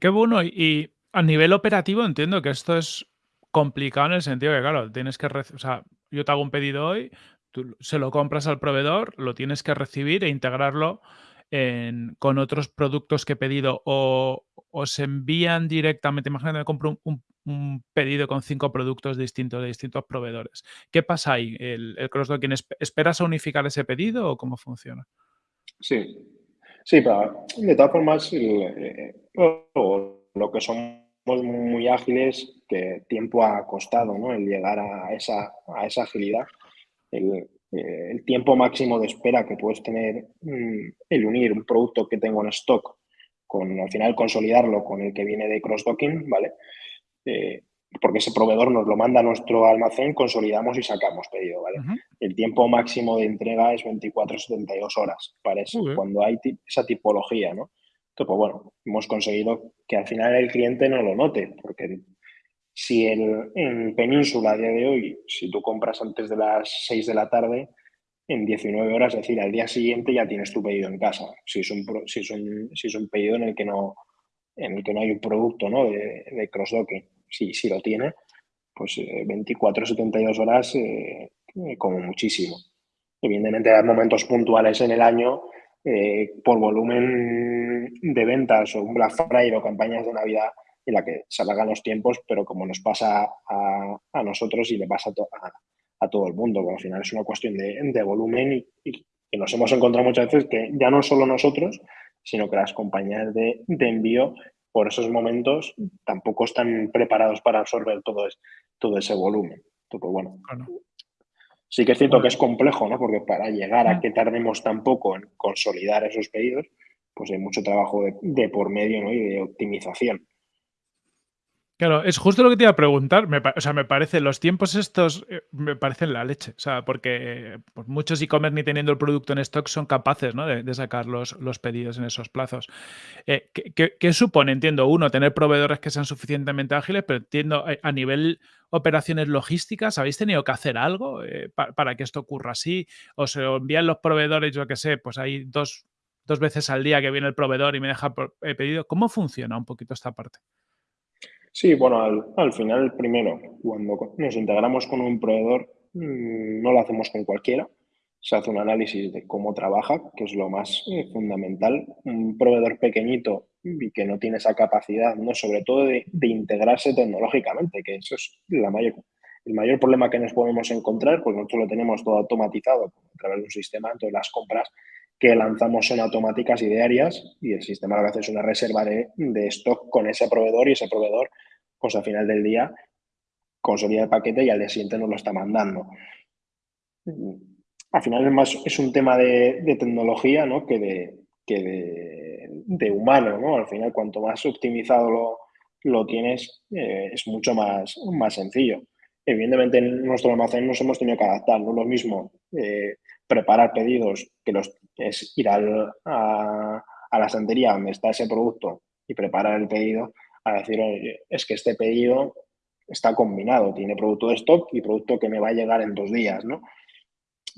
Qué bueno. Y a nivel operativo entiendo que esto es complicado en el sentido que, claro, tienes que... O yo te hago un pedido hoy, tú se lo compras al proveedor, lo tienes que recibir e integrarlo con otros productos que he pedido o os envían directamente, imagínate que compro un, pedido con cinco productos distintos de distintos proveedores. ¿Qué pasa ahí? ¿El, el cross-docking esperas a unificar ese pedido o cómo funciona? Sí, sí, pero de todas formas, eh, lo que somos muy ágiles, que tiempo ha costado ¿no? el llegar a esa, a esa agilidad. Eh, el tiempo máximo de espera que puedes tener mm, el unir un producto que tengo en stock con al final consolidarlo con el que viene de cross-docking, ¿vale? Eh, porque ese proveedor nos lo manda a nuestro almacén, consolidamos y sacamos pedido, ¿vale? El tiempo máximo de entrega es 24-72 horas para eso, cuando hay esa tipología, ¿no? Entonces, pues bueno, hemos conseguido que al final el cliente no lo note, porque si en Península a día de hoy, si tú compras antes de las 6 de la tarde, en 19 horas, es decir, al día siguiente ya tienes tu pedido en casa. Si es un, si es un, si es un pedido en el que no, en el que no hay un producto ¿no? de, cross-docking, si, lo tiene, pues 24 72 horas eh, como muchísimo. Evidentemente hay momentos puntuales en el año eh, por volumen de ventas o un Black Friday o campañas de Navidad en la que se alargan los tiempos, pero como nos pasa a, nosotros y le pasa a, todo el mundo, porque al final es una cuestión de, volumen y, que nos hemos encontrado muchas veces que ya no solo nosotros, sino que las compañías de, envío por esos momentos tampoco están preparados para absorber todo, todo ese volumen. Entonces, bueno, sí que es cierto que es complejo, ¿no? Porque para llegar a que tardemos tan poco en consolidar esos pedidos, pues hay mucho trabajo de, por medio ¿no? y de optimización. Claro, es justo lo que te iba a preguntar. O sea, me parece, los tiempos estos eh, me parecen la leche. O sea, porque pues, muchos e-commerce ni teniendo el producto en stock son capaces ¿no? de, sacar los, los, pedidos en esos plazos. Eh, ¿qué, supone? Entiendo, uno, tener proveedores que sean suficientemente ágiles, pero entiendo eh, a nivel operaciones logísticas, ¿habéis tenido que hacer algo para, que esto ocurra así? ¿O se envían los proveedores, yo qué sé, pues hay dos, dos veces al día que viene el proveedor y me deja pedido? ¿Cómo funciona un poquito esta parte? Sí, bueno, al, final, primero, cuando nos integramos con un proveedor, mm, no lo hacemos con cualquiera. Se hace un análisis de cómo trabaja, que es lo más eh, fundamental. Un proveedor pequeñito y que no tiene esa capacidad, ¿no? sobre todo de, integrarse tecnológicamente, que eso es la mayor, el mayor problema que nos podemos encontrar, pues nosotros lo tenemos todo automatizado a través de un sistema, entonces las compras que lanzamos son automáticas y diarias y el sistema lo que hace es una reserva de, de stock con ese proveedor y ese proveedor, pues al final del día, consolida el paquete y al día siguiente nos lo está mandando. Al final es, más, es un tema de, tecnología ¿no? que, de, que de, humano. ¿no? Al final, cuanto más optimizado lo, lo tienes, eh, es mucho más, más sencillo. Evidentemente, en nuestro almacén nos hemos tenido que adaptar. No es lo mismo eh, preparar pedidos que los es ir a, la santería donde está ese producto y preparar el pedido a decir, oye, es que este pedido está combinado, tiene producto de stock y producto que me va a llegar en dos días, ¿no?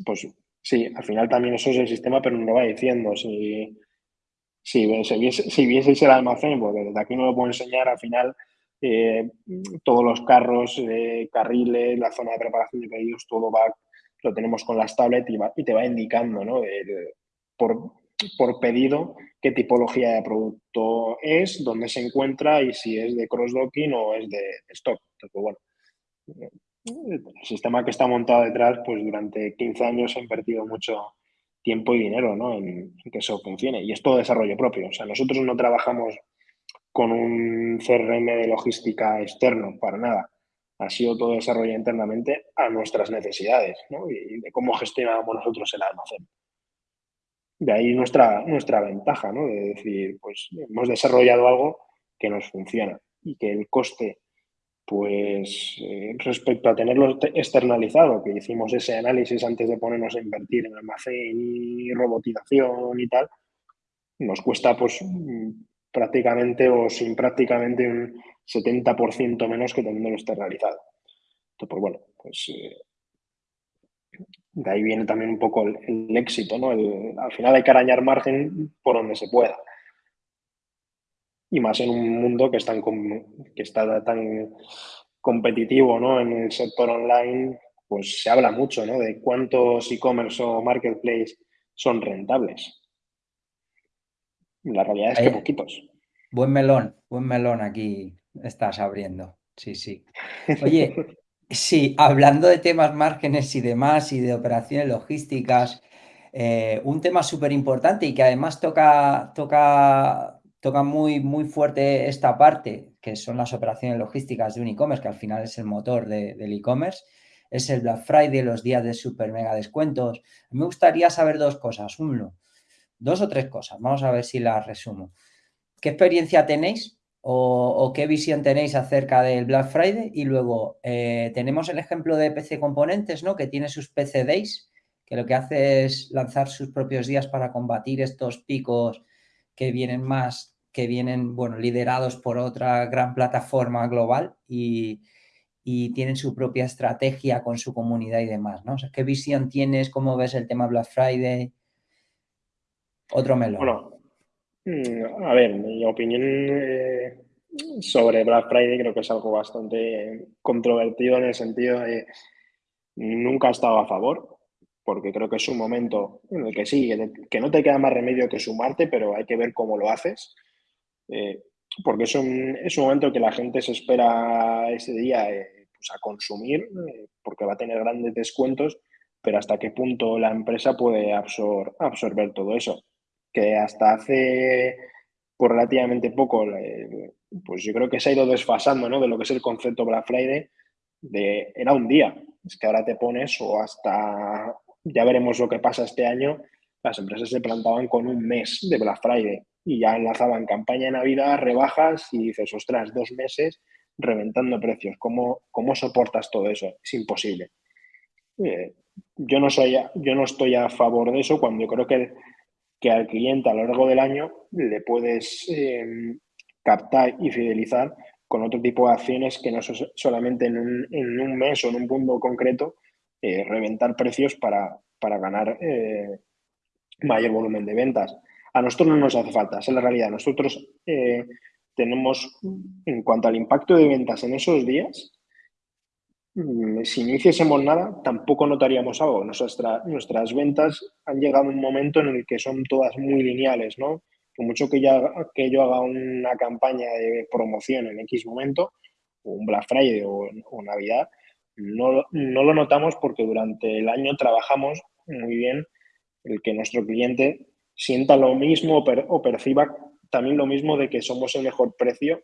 Pues sí, al final también eso es el sistema, pero no lo va diciendo. Si, si, si, vieseis el almacén, porque desde aquí no lo puedo enseñar, al final eh, todos los carros, eh, carriles, la zona de preparación de pedidos, todo va, lo tenemos con las tablets y, te va indicando, ¿no? por, por pedido qué tipología de producto es, dónde se encuentra y si es de cross-docking o es de stock. Entonces, bueno, el sistema que está montado detrás, pues durante 15 años ha invertido mucho tiempo y dinero ¿no? en, que eso funcione. Y es todo desarrollo propio. O sea, nosotros no trabajamos con un CRM de logística externo, para nada. Ha sido todo desarrollo internamente a nuestras necesidades ¿no? y de cómo gestionamos nosotros el almacén. De ahí nuestra, nuestra ventaja, ¿no? De decir, pues hemos desarrollado algo que nos funciona y que el coste, pues eh, respecto a tenerlo externalizado, que hicimos ese análisis antes de ponernos a invertir en almacén y robotización y tal, nos cuesta pues prácticamente o sin prácticamente un 70% menos que teniéndolo externalizado. Entonces, pues bueno, pues eh, de ahí viene también un poco el, éxito, ¿no? al final hay que arañar margen por donde se pueda. Y más en un mundo que, que está tan competitivo, ¿no? En el sector online, pues se habla mucho, ¿no? De cuántos e-commerce o marketplace son rentables. La realidad es que poquitos. Buen melón, buen melón aquí estás abriendo. Sí, sí. Oye, Sí, hablando de temas márgenes y demás, y de operaciones logísticas, eh, un tema súper importante y que además toca, toca, toca muy, muy fuerte esta parte, que son las operaciones logísticas de un e-commerce, que al final es el motor del e-commerce, es el Black Friday, los días de super mega descuentos. Me gustaría saber dos cosas. Uno, dos o tres cosas. Vamos a ver si las resumo. ¿Qué experiencia tenéis o, qué visión tenéis acerca del Black Friday. Y luego eh, tenemos el ejemplo de PC Componentes, ¿no? Que tiene sus PC Days, que lo que hace es lanzar sus propios días para combatir estos picos que vienen más, que vienen, bueno, liderados por otra gran plataforma global y, tienen su propia estrategia con su comunidad y demás, ¿no? ¿qué visión tienes? ¿Cómo ves el tema Black Friday? Otro melón. Bueno, a ver, mi opinión eh, sobre Black Friday creo que es algo bastante controvertido en el sentido de nunca he estado a favor, porque creo que es un momento en el que sí, que no te queda más remedio que sumarte, pero hay que ver cómo lo haces. Eh, porque es un, es un momento que la gente se espera ese día eh, pues a consumir, porque va a tener grandes descuentos, pero hasta qué punto la empresa puede absorber todo eso que hasta hace por relativamente poco, pues yo creo que se ha ido desfasando ¿no? de lo que es el concepto Black Friday, de era un día, es que ahora te pones o hasta, ya veremos lo que pasa este año, las empresas se plantaban con un mes de Black Friday y ya enlazaban campaña de Navidad, rebajas y dices, ostras, dos meses reventando precios. ¿Cómo, cómo soportas todo eso? Es imposible. Eh, yo, no soy, yo no estoy a favor de eso cuando yo creo que, que al cliente a lo largo del año le puedes em, captar y fidelizar con otro tipo de acciones que no solamente en un, en un mes o en un punto concreto eh, reventar precios para, para ganar eh, mayor volumen de ventas. A nosotros no nos hace falta, esa es la realidad. Nosotros eh, tenemos, en cuanto al impacto de ventas en esos días, si no hiciésemos nada, tampoco notaríamos algo. nuestras ventas han llegado a un momento en el que son todas muy lineales, ¿no? Por mucho que, que yo haga una campaña de promoción en X momento, o un Black Friday o, Navidad, no, no, lo notamos porque durante el año trabajamos muy bien el que nuestro cliente sienta lo mismo o perciba también lo mismo de que somos el mejor precio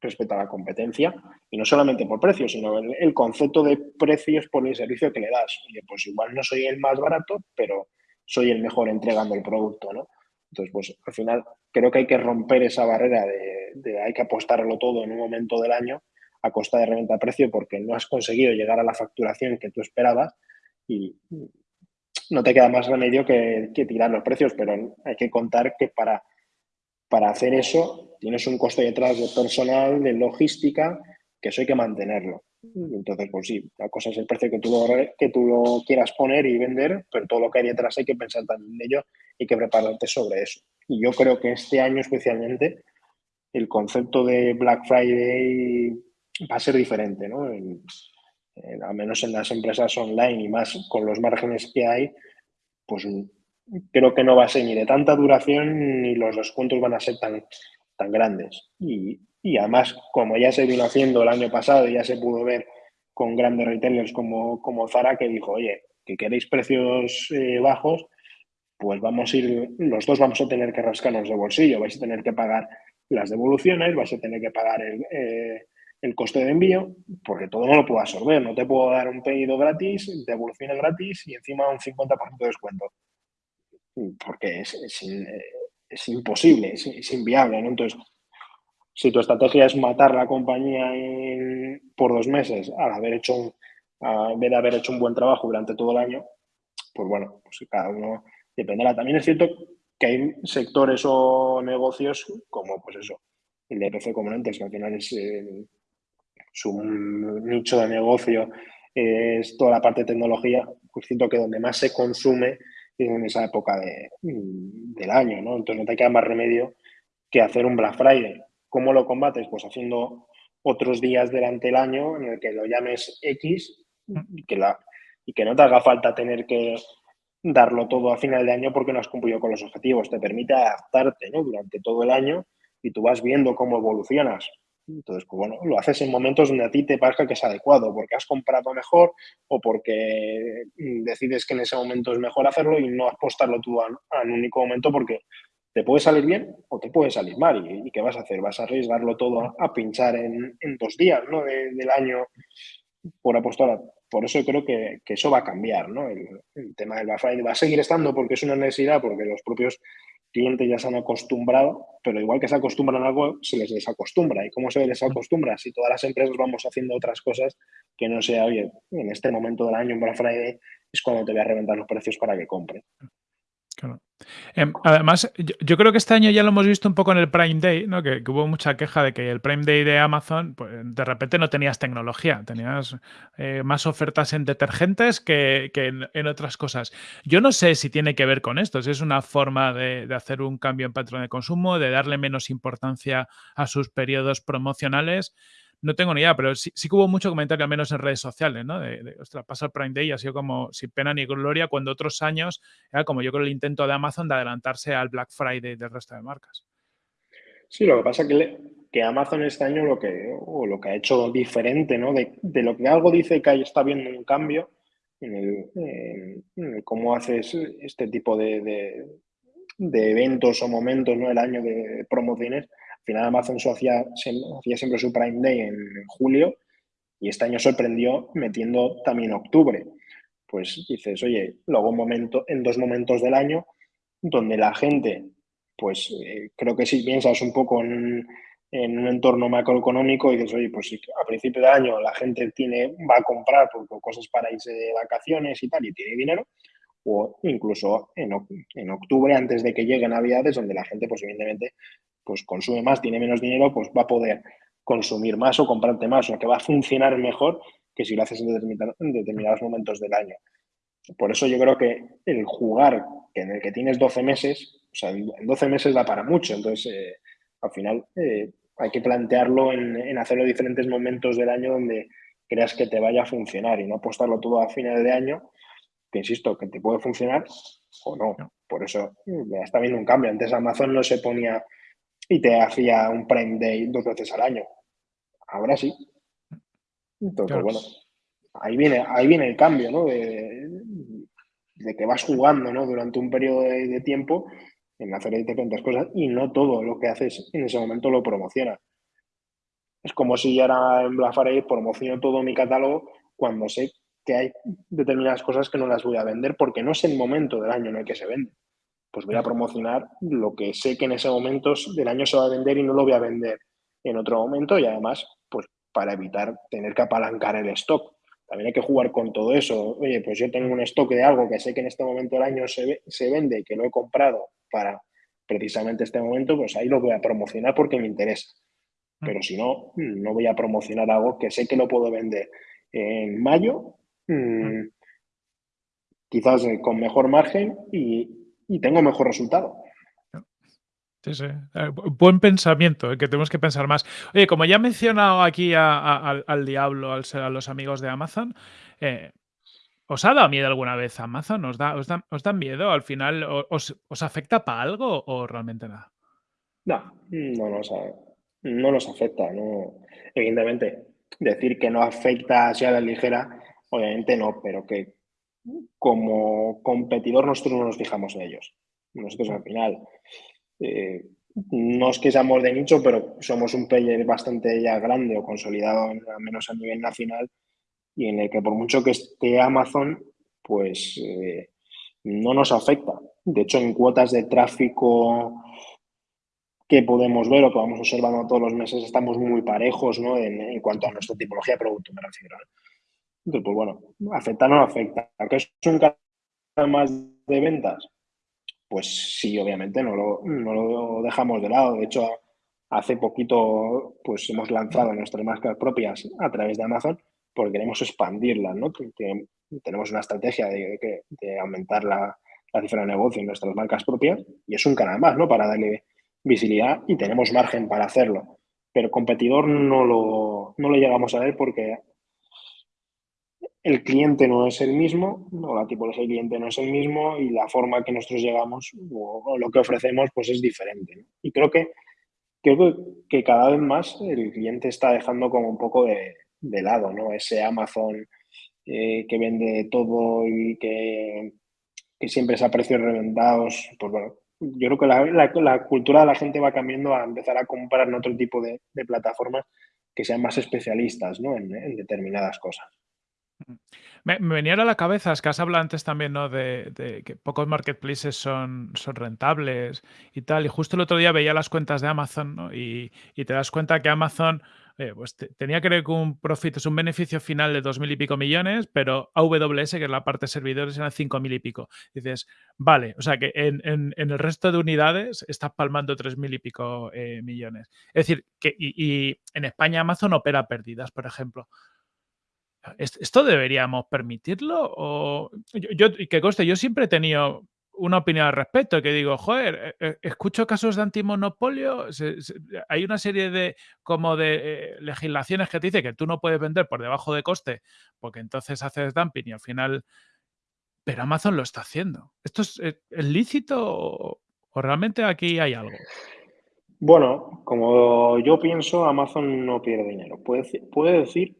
respecto a la competencia y no solamente por precio, sino el, concepto de precios por el servicio que le das. Oye, pues igual no soy el más barato, pero soy el mejor entregando el producto, ¿no? Entonces, pues al final creo que hay que romper esa barrera de, de hay que apostarlo todo en un momento del año a costa de reventa precio porque no has conseguido llegar a la facturación que tú esperabas y no te queda más remedio que, tirar los precios, pero hay que contar que para, para hacer eso tienes un coste detrás de personal, de logística, que eso hay que mantenerlo. Entonces, pues sí, la cosa es el precio que tú, lo, que tú lo quieras poner y vender, pero todo lo que hay detrás hay que pensar también en ello y que prepararte sobre eso. Y yo creo que este año especialmente el concepto de Black Friday va a ser diferente, ¿no? al menos en las empresas online y más con los márgenes que hay, pues creo que no va a ser ni de tanta duración ni los descuentos van a ser tan, tan grandes. Y, además, como ya se vino haciendo el año pasado y ya se pudo ver con grandes retailers como, como Zara, que dijo, oye, que queréis precios eh, bajos, pues vamos a ir, los dos vamos a tener que rascarnos de bolsillo, vais a tener que pagar las devoluciones, vais a tener que pagar el, eh, el coste de envío, porque todo no lo puedo absorber. No te puedo dar un pedido gratis, devoluciones gratis y encima un 50% de descuento. Porque es, es, imposible, es, inviable. Entonces, si tu estrategia es matar la compañía por dos meses al haber hecho a de haber hecho un buen trabajo durante todo el año, pues bueno, pues cada uno dependerá. También es cierto que hay sectores o negocios como, pues eso, el de PC Componentes, que al final es su nicho de negocio es toda la parte de tecnología, pues siento que donde más se consume es en esa época de, del año, ¿no? Entonces no te queda más remedio que hacer un Black Friday. ¿Cómo lo combates? Pues haciendo otros días durante el año en el que lo llames X y que, la, y que no te haga falta tener que darlo todo a final de año porque no has cumplido con los objetivos. Te permite adaptarte ¿no? durante todo el año y tú vas viendo cómo evolucionas. Entonces, pues bueno, lo haces en momentos donde a ti te parezca que es adecuado, porque has comprado mejor o porque mm, decides que en ese momento es mejor hacerlo y no apostarlo tú a, un único momento porque te puede salir bien o te puede salir mal. ¿Y, qué vas a hacer? ¿Vas a arriesgarlo todo a, pinchar en, dos días ¿no? del año por apostar? Por eso creo que, eso va a cambiar, ¿no? El, tema del Black va a seguir estando porque es una necesidad, porque los propios clientes ya se han acostumbrado, pero igual que se acostumbran a algo, se les desacostumbra. ¿Y cómo se les acostumbra? Si todas las empresas vamos haciendo otras cosas que no sea, oye, en este momento del año, en Black Friday, es cuando te voy a reventar los precios para que compre. Em, además, yo, creo que este año ya lo hemos visto un poco en el Prime Day, ¿no? que, hubo mucha queja de que el Prime Day de Amazon, pues, de repente no tenías tecnología, tenías eh, más ofertas en detergentes que, en, otras cosas. Yo no sé si tiene que ver con esto, si es una forma de, de hacer un cambio en patrón de consumo, de darle menos importancia a sus periodos promocionales. No tengo ni idea, pero sí, sí, que hubo mucho comentario, al menos en redes sociales, ¿no? De, ostras, pasa el Prime Day y ha sido como sin pena ni gloria, cuando otros años era como yo creo el intento de Amazon de adelantarse al Black Friday del resto de marcas. Sí, lo que pasa es que, que Amazon este año lo que, o lo que ha hecho diferente, ¿no? De, lo que algo dice que ahí está viendo un cambio en, el, cómo haces este tipo de, de, eventos o momentos, ¿no? El año de promociones final Amazon hacía, hacía siempre su Prime Day en julio y este año sorprendió metiendo también octubre. Pues dices, oye, luego un momento, en dos momentos del año donde la gente, pues eh, creo que si piensas un poco en, un entorno macroeconómico y dices, oye, pues si a principio de año la gente tiene, va a comprar cosas para irse de vacaciones y tal, y tiene dinero, o incluso en, en, octubre, antes de que lleguen Navidades, donde la gente, pues evidentemente, pues consume más, tiene menos dinero, pues va a poder consumir más o comprarte más, o que va a funcionar mejor que si lo haces en, en determinados momentos del año. Por eso yo creo que el jugar en el que tienes 12 meses, o sea, en 12 meses da para mucho, entonces eh, al final eh, hay que plantearlo en, hacerlo en diferentes momentos del año donde creas que te vaya a funcionar y no apostarlo todo a final de año, que insisto, que te puede funcionar o no. Por eso ya está viendo un cambio. Antes Amazon no se ponía y te hacía un Prime Day dos veces al año. Ahora sí. Entonces, bueno, ahí viene, ahí viene el cambio, ¿no? De, que vas jugando, ¿no? Durante un periodo de tiempo en hacer diferentes cosas y no todo lo que haces en ese momento lo promociona. Es como si ahora en Black Friday promociono todo mi catálogo cuando sé que hay determinadas cosas que no las voy a vender porque no es el momento del año en el que se vende. Pues voy a promocionar lo que sé que en ese momento del año se va a vender y no lo voy a vender en otro momento y además, pues para evitar tener que apalancar el stock. También hay que jugar con todo eso. Oye, pues yo tengo un stock de algo que sé que en este momento del año se, se vende y que lo he comprado para precisamente este momento, pues ahí lo voy a promocionar porque me interesa. Mm. Pero si no, no voy a promocionar algo que sé que lo puedo vender en mayo, mm, mm. quizás con mejor margen y, tengo mejor resultado. Sí, sí. Eh, buen pensamiento, eh, que tenemos que pensar más. Oye, como ya he mencionado aquí al diablo, al, a los amigos de Amazon, eh, ¿Os ha dado miedo alguna vez Amazon? ¿Os da, os da, miedo? ¿Al final os, afecta para algo o realmente nada? No, no nos, no nos afecta. No. Evidentemente, decir que no afecta así a la ligera, obviamente no, pero que como competidor nosotros no nos fijamos en ellos. Nosotros al final, eh, no es que seamos de nicho, pero somos un player bastante ya grande o consolidado, al menos a nivel nacional, y en el que por mucho que esté Amazon, pues eh, no nos afecta. De hecho, en cuotas de tráfico que podemos ver o que vamos observando todos los meses, estamos muy parejos ¿no? en, cuanto a nuestra tipología de producto, me refiero. Pues bueno, afecta o no afecta. ¿Que es un canal más de ventas? Pues sí, obviamente, no lo, no lo dejamos de lado. De hecho, hace poquito pues hemos lanzado nuestras marcas propias a través de Amazon porque queremos expandirla, ¿no? Tenemos una estrategia de, aumentar la, cifra de negocio en nuestras marcas propias y es un canal más, ¿no? Para darle visibilidad y tenemos margen para hacerlo. Pero competidor no lo, no lo llegamos a ver porque el cliente no es el mismo, o la tipología del cliente no es el mismo y la forma que nosotros llegamos o, lo que ofrecemos pues es diferente. Y creo que, creo que cada vez más el cliente está dejando como un poco de, de lado, ¿no? Ese Amazon eh, que vende todo y que, siempre es a precios reventados, pues bueno, yo creo que la, cultura de la gente va cambiando a empezar a comprar en otro tipo de, plataformas que sean más especialistas ¿no? en, determinadas cosas. Me, venía a la cabeza, es que has hablado antes también ¿no? de, que pocos marketplaces son, son rentables y tal, y justo el otro día veía las cuentas de Amazon ¿no? y, y, te das cuenta que Amazon eh, pues tenía que un profit, es un beneficio final de dos mil y pico millones, pero AWS, que es la parte de servidores, eran cinco mil y pico. Dices, vale, o sea que en, el resto de unidades estás palmando tres mil y pico eh, millones. Es decir, que y, en España Amazon opera pérdidas, por ejemplo. ¿Esto deberíamos permitirlo? O yo, que yo siempre he tenido una opinión al respecto, que digo, joder, eh, eh, escucho casos de antimonopolio, hay una serie de como de eh, legislaciones que te dice que tú no puedes vender por debajo de coste, porque entonces haces dumping y al final, pero Amazon lo está haciendo. ¿Esto es, lícito o, realmente aquí hay algo? Bueno, como yo pienso, Amazon no pierde dinero. Puede, puede decir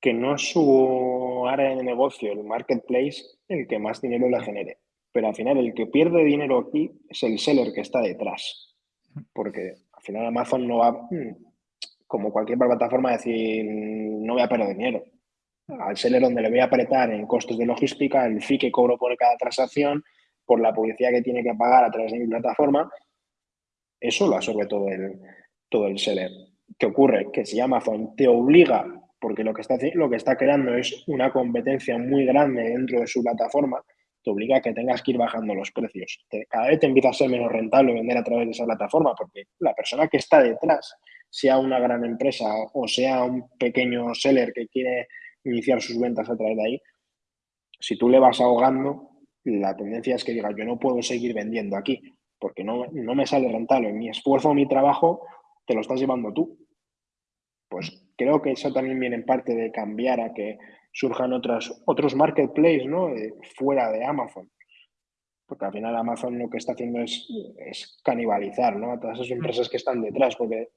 que no es su área de negocio, el marketplace, el que más dinero le genere pero al final el que pierde dinero aquí es el seller que está detrás. Porque al final Amazon no va, mm, como cualquier plataforma, a decir, no voy a perder dinero. Al seller donde le voy a apretar en costos de logística, el fee que cobro por cada transacción, por la publicidad que tiene que pagar a través de mi plataforma, eso lo absorbe todo el, todo el seller. ¿Qué ocurre? Que si Amazon te obliga, porque lo que está, lo que está creando es una competencia muy grande dentro de su plataforma, te obliga a que tengas que ir bajando los precios. cada vez te empieza a ser menos rentable vender a través de esa plataforma, porque la persona que está detrás, sea una gran empresa o sea un pequeño seller que quiere iniciar sus ventas a través de ahí, si tú le vas ahogando, la tendencia es que diga, yo no puedo seguir vendiendo aquí, porque no, no me sale rentable. Mi esfuerzo, mi trabajo, te lo estás llevando tú. Pues creo que eso también viene en parte de cambiar a que surjan otras, otros marketplaces ¿no? fuera de Amazon. Porque al final Amazon lo que está haciendo es, canibalizar ¿no? a todas esas empresas que están detrás, porque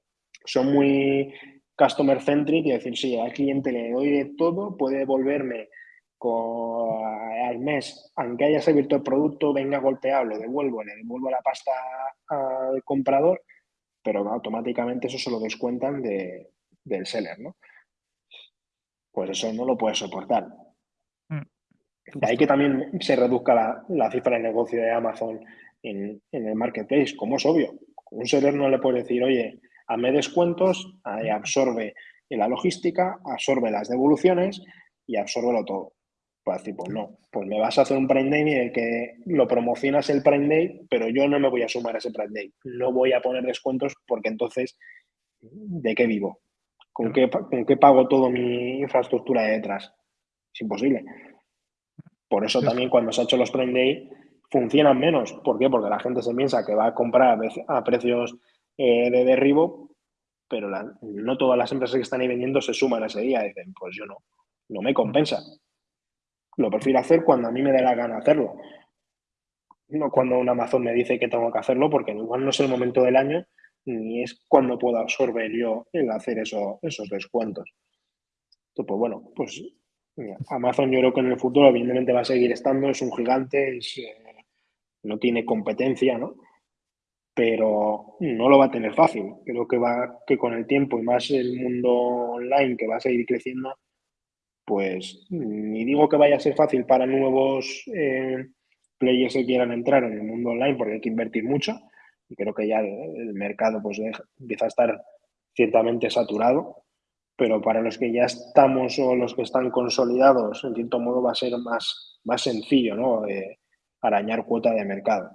son muy customer centric y decir, sí, al cliente le doy de todo, puede devolverme al mes, aunque haya abierto el producto, venga golpeado, lo devuelvo, le devuelvo la pasta al comprador, pero automáticamente eso se lo descuentan de, del seller, ¿no? Pues eso no lo puede soportar. Mm. De ahí que también se reduzca la, cifra de negocio de Amazon en, en, el marketplace, como es obvio. Un seller no le puede decir, oye, hazme descuentos, ahí absorbe la logística, absorbe las devoluciones y absorbe todo. Pues decir, pues no, pues me vas a hacer un Prime Day en el que lo promocionas el Prime Day, pero yo no me voy a sumar a ese Prime Day. No voy a poner descuentos porque entonces, ¿de qué vivo? ¿Con qué, pago toda mi infraestructura de detrás? Es imposible. Por eso también cuando se ha hecho los Prime Day funcionan menos. ¿Por qué? Porque la gente se piensa que va a comprar a precios eh, de derribo, pero no todas las empresas que están ahí vendiendo se suman a ese día. Dicen, pues yo no, no me compensa. Lo prefiero hacer cuando a mí me dé la gana hacerlo. No cuando un Amazon me dice que tengo que hacerlo, porque igual no es el momento del año ni es cuando puedo absorber yo el hacer eso, esos descuentos. Entonces, pues bueno, pues Amazon yo creo que en el futuro evidentemente va a seguir estando, es un gigante, eh, no tiene competencia, ¿no? Pero no lo va a tener fácil. Creo que va que con el tiempo y más el mundo online que va a seguir creciendo, pues ni digo que vaya a ser fácil para nuevos eh, players que quieran entrar en el mundo online porque hay que invertir mucho, y creo que ya el, mercado pues empieza a estar ciertamente saturado, pero para los que ya estamos o los que están consolidados, en cierto modo va a ser más, más sencillo ¿no? arañar cuota de mercado,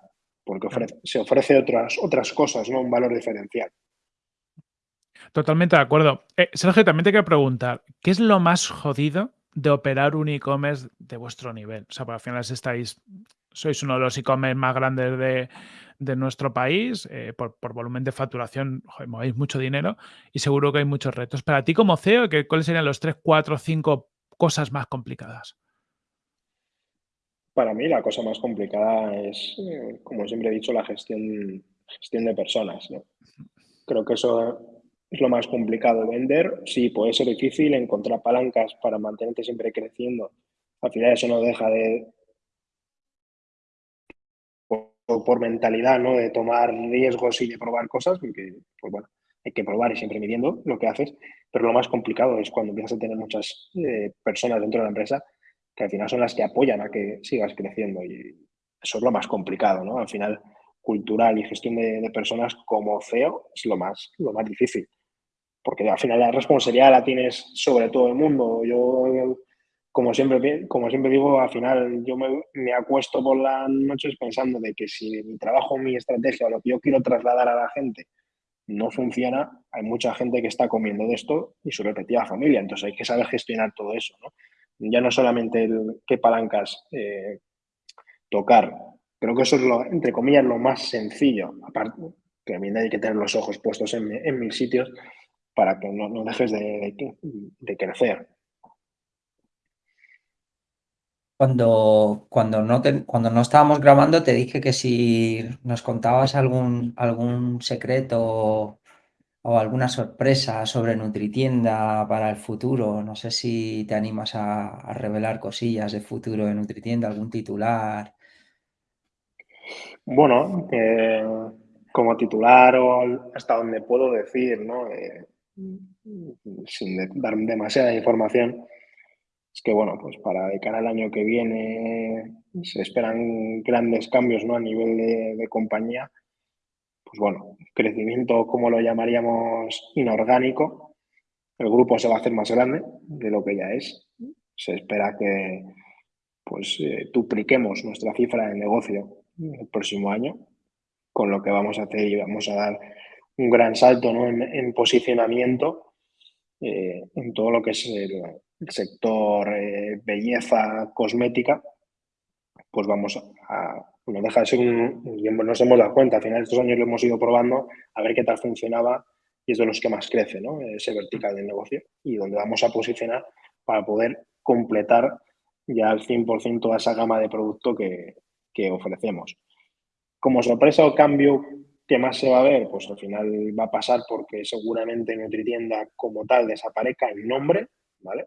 porque se ofrece otras, otras cosas, ¿no? un valor diferencial. Totalmente de acuerdo. Eh, Sergio, también te quiero preguntar, ¿qué es lo más jodido de operar un e-commerce de vuestro nivel? O sea, porque al final estáis, sois uno de los e-commerce más grandes de, de nuestro país, eh, por, volumen de facturación, joder, movéis mucho dinero y seguro que hay muchos retos. Para ti como CEO, ¿cuáles serían los 3, 4, 5 cosas más complicadas? Para mí la cosa más complicada es, eh, como siempre he dicho, la gestión, gestión de personas. Creo que eso es lo más complicado. Vender, sí, puede ser difícil, encontrar palancas para mantenerte siempre creciendo. Al final eso no deja de, por mentalidad, ¿no? De tomar riesgos y de probar cosas, porque, pues bueno, hay que probar y siempre midiendo lo que haces, pero lo más complicado es cuando empiezas a tener muchas eh, personas dentro de la empresa que al final son las que apoyan a que sigas creciendo y eso es lo más complicado, ¿no? Al final, cultural y gestión de, de personas como CEO es lo más, lo más difícil, porque al final la responsabilidad la tienes sobre todo el mundo. Yo como siempre, como siempre digo, al final yo me, acuesto por las noches pensando de que si mi trabajo, mi estrategia o lo que yo quiero trasladar a la gente no funciona, hay mucha gente que está comiendo de esto y su repetida familia. Entonces hay que saber gestionar todo eso. Ya no solamente el, qué palancas eh, tocar. Creo que eso es, lo, entre comillas, lo más sencillo. Aparte, que también hay que tener los ojos puestos en, en mil sitios para que no, dejes de, de crecer. Cuando, cuando, no cuando no estábamos grabando te dije que si nos contabas algún, algún secreto o alguna sorpresa sobre Nutritienda para el futuro, no sé si te animas a, revelar cosillas de futuro de Nutritienda, algún titular. Bueno, como titular o hasta donde puedo decir, ¿no? Eh, sin dar demasiada información, es que, bueno, pues para de cara al año que viene se esperan grandes cambios ¿no? a nivel de, compañía, pues bueno, crecimiento, como lo llamaríamos, inorgánico, el grupo se va a hacer más grande de lo que ya es. Se espera que pues eh, dupliquemos nuestra cifra de negocio el próximo año, con lo que vamos a hacer y vamos a dar un gran salto en, posicionamiento eh, en todo lo que es el, sector eh, belleza cosmética, pues vamos a, no deja de ser un, nos hemos dado cuenta, al final estos años lo hemos ido probando a ver qué tal funcionaba y es de los que más crece, ¿no? Ese vertical del negocio y donde vamos a posicionar para poder completar ya al 100% toda esa gama de producto que, que ofrecemos. Como sorpresa o cambio ¿Qué más se va a ver? Pues al final va a pasar porque seguramente NutriTienda como tal desaparezca el nombre, ¿vale?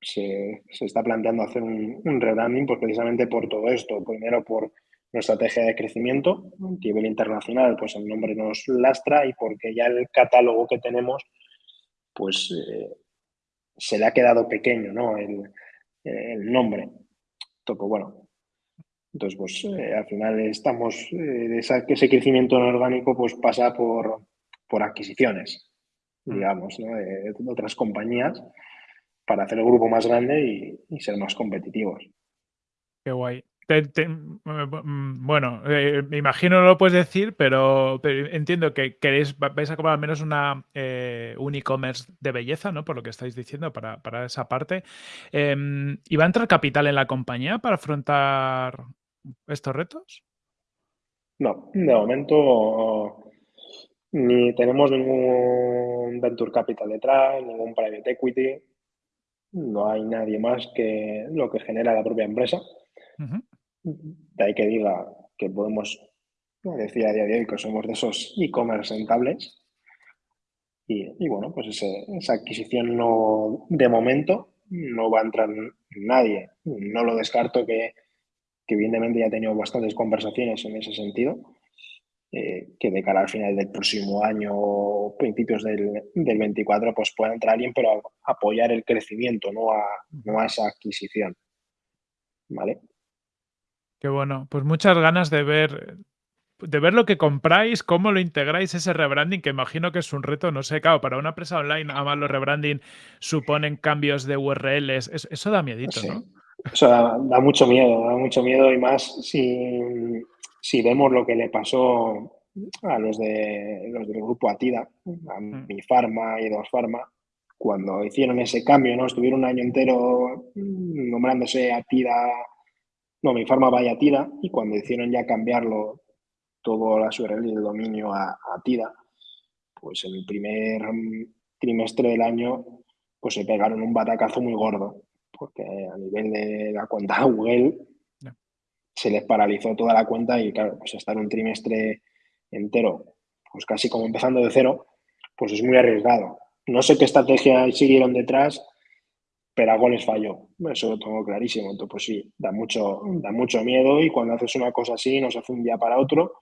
Se, está planteando hacer un, rebranding pues precisamente por todo esto. Primero por nuestra estrategia de crecimiento a nivel internacional, pues el nombre nos lastra y porque ya el catálogo que tenemos, pues eh, se le ha quedado pequeño, ¿no? El, el nombre. Entonces, bueno, entonces, pues eh, al final estamos, eh, ese crecimiento orgánico pues pasa por, por adquisiciones, mm. digamos, de, otras compañías para hacer el grupo más grande y, ser más competitivos. Qué guay. Mm, bueno, eh, me imagino no lo puedes decir, pero, entiendo que queréis, vais a comprar al menos una, un e-commerce de belleza, ¿no? Por lo que estáis diciendo, para, para esa parte. Em, ¿Y va a entrar capital en la compañía para afrontar estos retos? No, de momento ni tenemos ningún venture capital detrás, ningún private equity, no hay nadie más que lo que genera la propia empresa. De ahí que diga que podemos decir a día de hoy que somos de esos e-commerce rentables. Y, bueno, pues esa adquisición no, de momento no va a entrar nadie. No lo descarto que que evidentemente ya he tenido bastantes conversaciones en ese sentido, eh, que de cara al final del próximo año o principios del, del, 24 pues pueda entrar alguien, pero apoyar el crecimiento, no a, no a esa adquisición. ¿Vale? Qué bueno. Pues muchas ganas de ver de ver lo que compráis, cómo lo integráis ese rebranding, que imagino que es un reto, no sé, claro, para una empresa online, además los rebranding suponen cambios de URLs, eso, da miedito, ¿no? Eso da, mucho miedo, da mucho miedo y más si, si vemos lo que le pasó a los, de, los del grupo Atida, a mm. mi Pharma y Dos Pharma, cuando hicieron ese cambio, ¿no? Estuvieron un año entero nombrándose Atida, no, mi Pharma vaya Atida, y cuando hicieron ya cambiarlo todo la URL y el dominio a, a Atida, pues en el primer trimestre del año, pues se pegaron un batacazo muy gordo porque a nivel de la cuenta Google se les paralizó toda la cuenta y claro, pues estar un trimestre entero, pues casi como empezando de cero, pues es muy arriesgado. No sé qué estrategia siguieron detrás, pero algo les falló. Eso lo tengo clarísimo. Entonces, pues sí, da mucho, da mucho miedo y cuando haces una cosa así, no se hace un día para otro,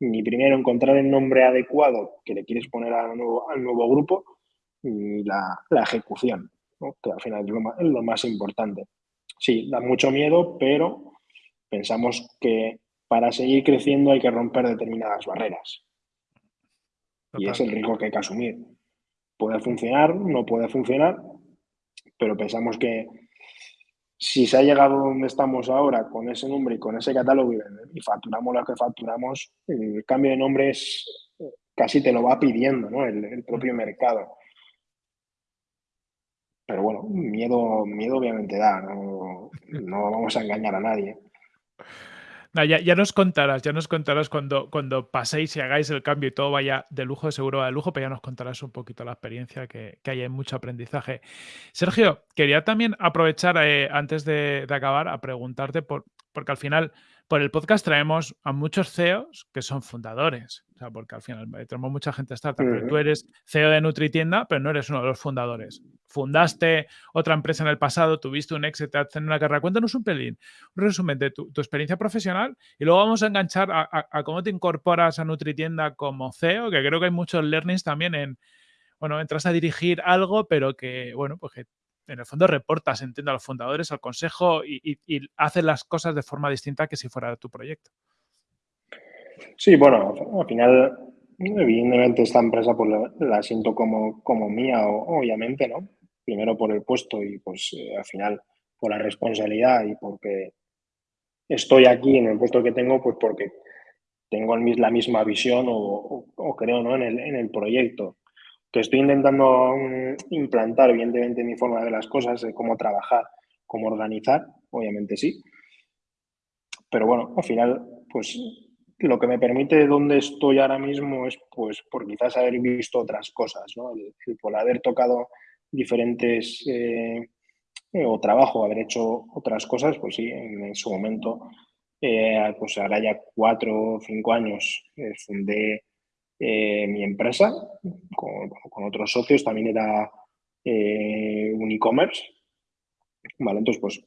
ni primero encontrar el nombre adecuado que le quieres poner al nuevo, al nuevo grupo, ni la, la ejecución que al final es lo, más, importante. Sí, da mucho miedo, pero pensamos que para seguir creciendo hay que romper determinadas barreras. Y es el riesgo que hay que asumir. Puede funcionar, no puede funcionar, pero pensamos que si se ha llegado donde estamos ahora con ese nombre y con ese catálogo y facturamos lo que facturamos, el cambio de nombre es, casi te lo va pidiendo ¿no? el propio mercado. Pero bueno, miedo, miedo obviamente da, no, vamos a engañar a nadie. Ya, nos contarás, ya nos contarás cuando, cuando paséis y hagáis el cambio y todo vaya de lujo, seguro de lujo, pero ya nos contarás un poquito la experiencia que, que hay mucho aprendizaje. Sergio, quería también aprovechar eh, antes de, de, acabar a preguntarte, por, porque al final por el podcast traemos a muchos CEOs que son fundadores, o sea, porque al final tenemos mucha gente startup, pero tú eres CEO de NutriTienda, pero no eres uno de los fundadores. Fundaste otra empresa en el pasado, tuviste un éxito en una carrera. Cuéntanos un pelín, un resumen de tu, experiencia profesional y luego vamos a enganchar a, cómo te incorporas a NutriTienda como CEO, que creo que hay muchos learnings también en, bueno, entras a dirigir algo, pero que, bueno, pues que en el fondo reportas, entiendo, a los fundadores, al consejo y, y, haces las cosas de forma distinta que si fuera tu proyecto. Sí, bueno, al final, evidentemente esta empresa pues la, siento como, como mía, obviamente, ¿no? Primero por el puesto y pues eh, al final por la responsabilidad y porque estoy aquí en el puesto que tengo, pues porque tengo la misma visión o, creo ¿no? en, el, en el proyecto. Que estoy intentando mm, implantar, evidentemente, mi forma de ver las cosas, de cómo trabajar, cómo organizar, obviamente sí. Pero bueno, al final, pues lo que me permite donde estoy ahora mismo es pues por quizás haber visto otras cosas, ¿no? por haber tocado diferentes eh, o trabajo, haber hecho otras cosas, pues sí, en, su momento, eh, pues ahora ya cuatro o cinco años eh, fundé mi empresa con, con, otros socios, también era un e-commerce, ¿vale? Entonces, pues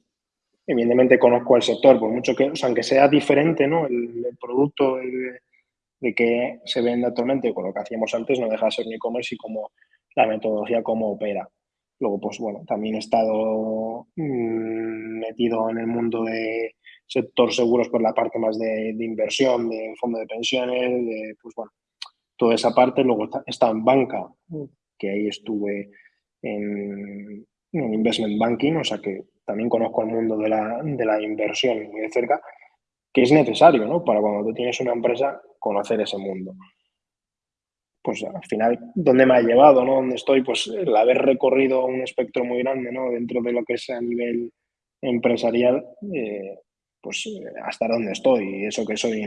evidentemente conozco el sector, por mucho que, o sea, aunque sea diferente, ¿no? El, producto de, que se vende actualmente con lo que hacíamos antes, no deja de ser un e-commerce y como la metodología, cómo opera. Luego, pues bueno, también he estado mm, metido en el mundo de sector seguros por la parte más de, inversión, de fondo de pensiones, de, pues bueno, toda esa parte. Luego estado en banca, que ahí estuve en, en investment banking, o sea que también conozco el mundo de la, de la inversión muy de cerca, que es necesario, ¿no? Para cuando tú tienes una empresa, conocer ese mundo. Pues al final, ¿dónde me ha llevado, no? ¿Dónde estoy? Pues el haber recorrido un espectro muy grande, ¿no? Dentro de lo que es a nivel empresarial, eh, pues hasta dónde estoy. Y eso que soy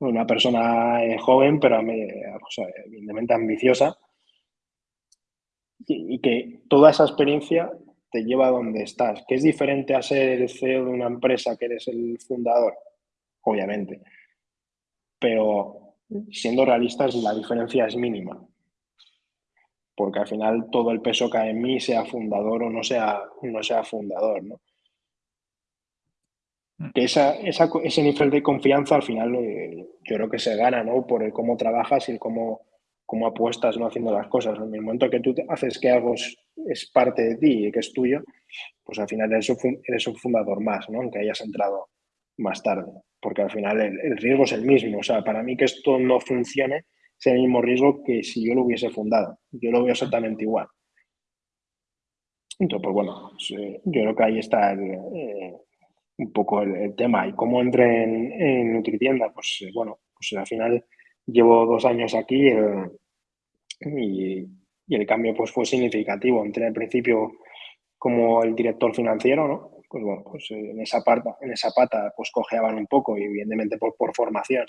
una persona eh, joven, pero evidentemente ambiciosa. Y, y que toda esa experiencia te lleva a donde estás. ¿Que es diferente a ser el CEO de una empresa que eres el fundador? Obviamente. Pero siendo realistas, la diferencia es mínima. Porque al final todo el peso cae en mí, sea fundador o no sea, no sea fundador. ¿no? Mm. Que esa, ese nivel de confianza al final eh, yo creo que se gana ¿no? por el cómo trabajas y el cómo cómo apuestas no haciendo las cosas. En el momento que tú haces que algo es, parte de ti y que es tuyo, pues al final eres un, fundador más, ¿no? aunque hayas entrado más tarde, porque al final el, riesgo es el mismo. O sea, para mí que esto no funcione es el mismo riesgo que si yo lo hubiese fundado. Yo lo veo exactamente igual. Entonces, pues bueno, pues, eh, yo creo que ahí está eh, un poco el, tema. ¿Y cómo entré en, en Nutritienda? Pues eh, bueno, pues al final llevo dos años aquí y, el cambio pues fue significativo. Entré al principio como el director financiero, ¿no? Pues bueno, pues eh, en esa, pata, en esa pata pues cojeaban un poco y evidentemente por, por formación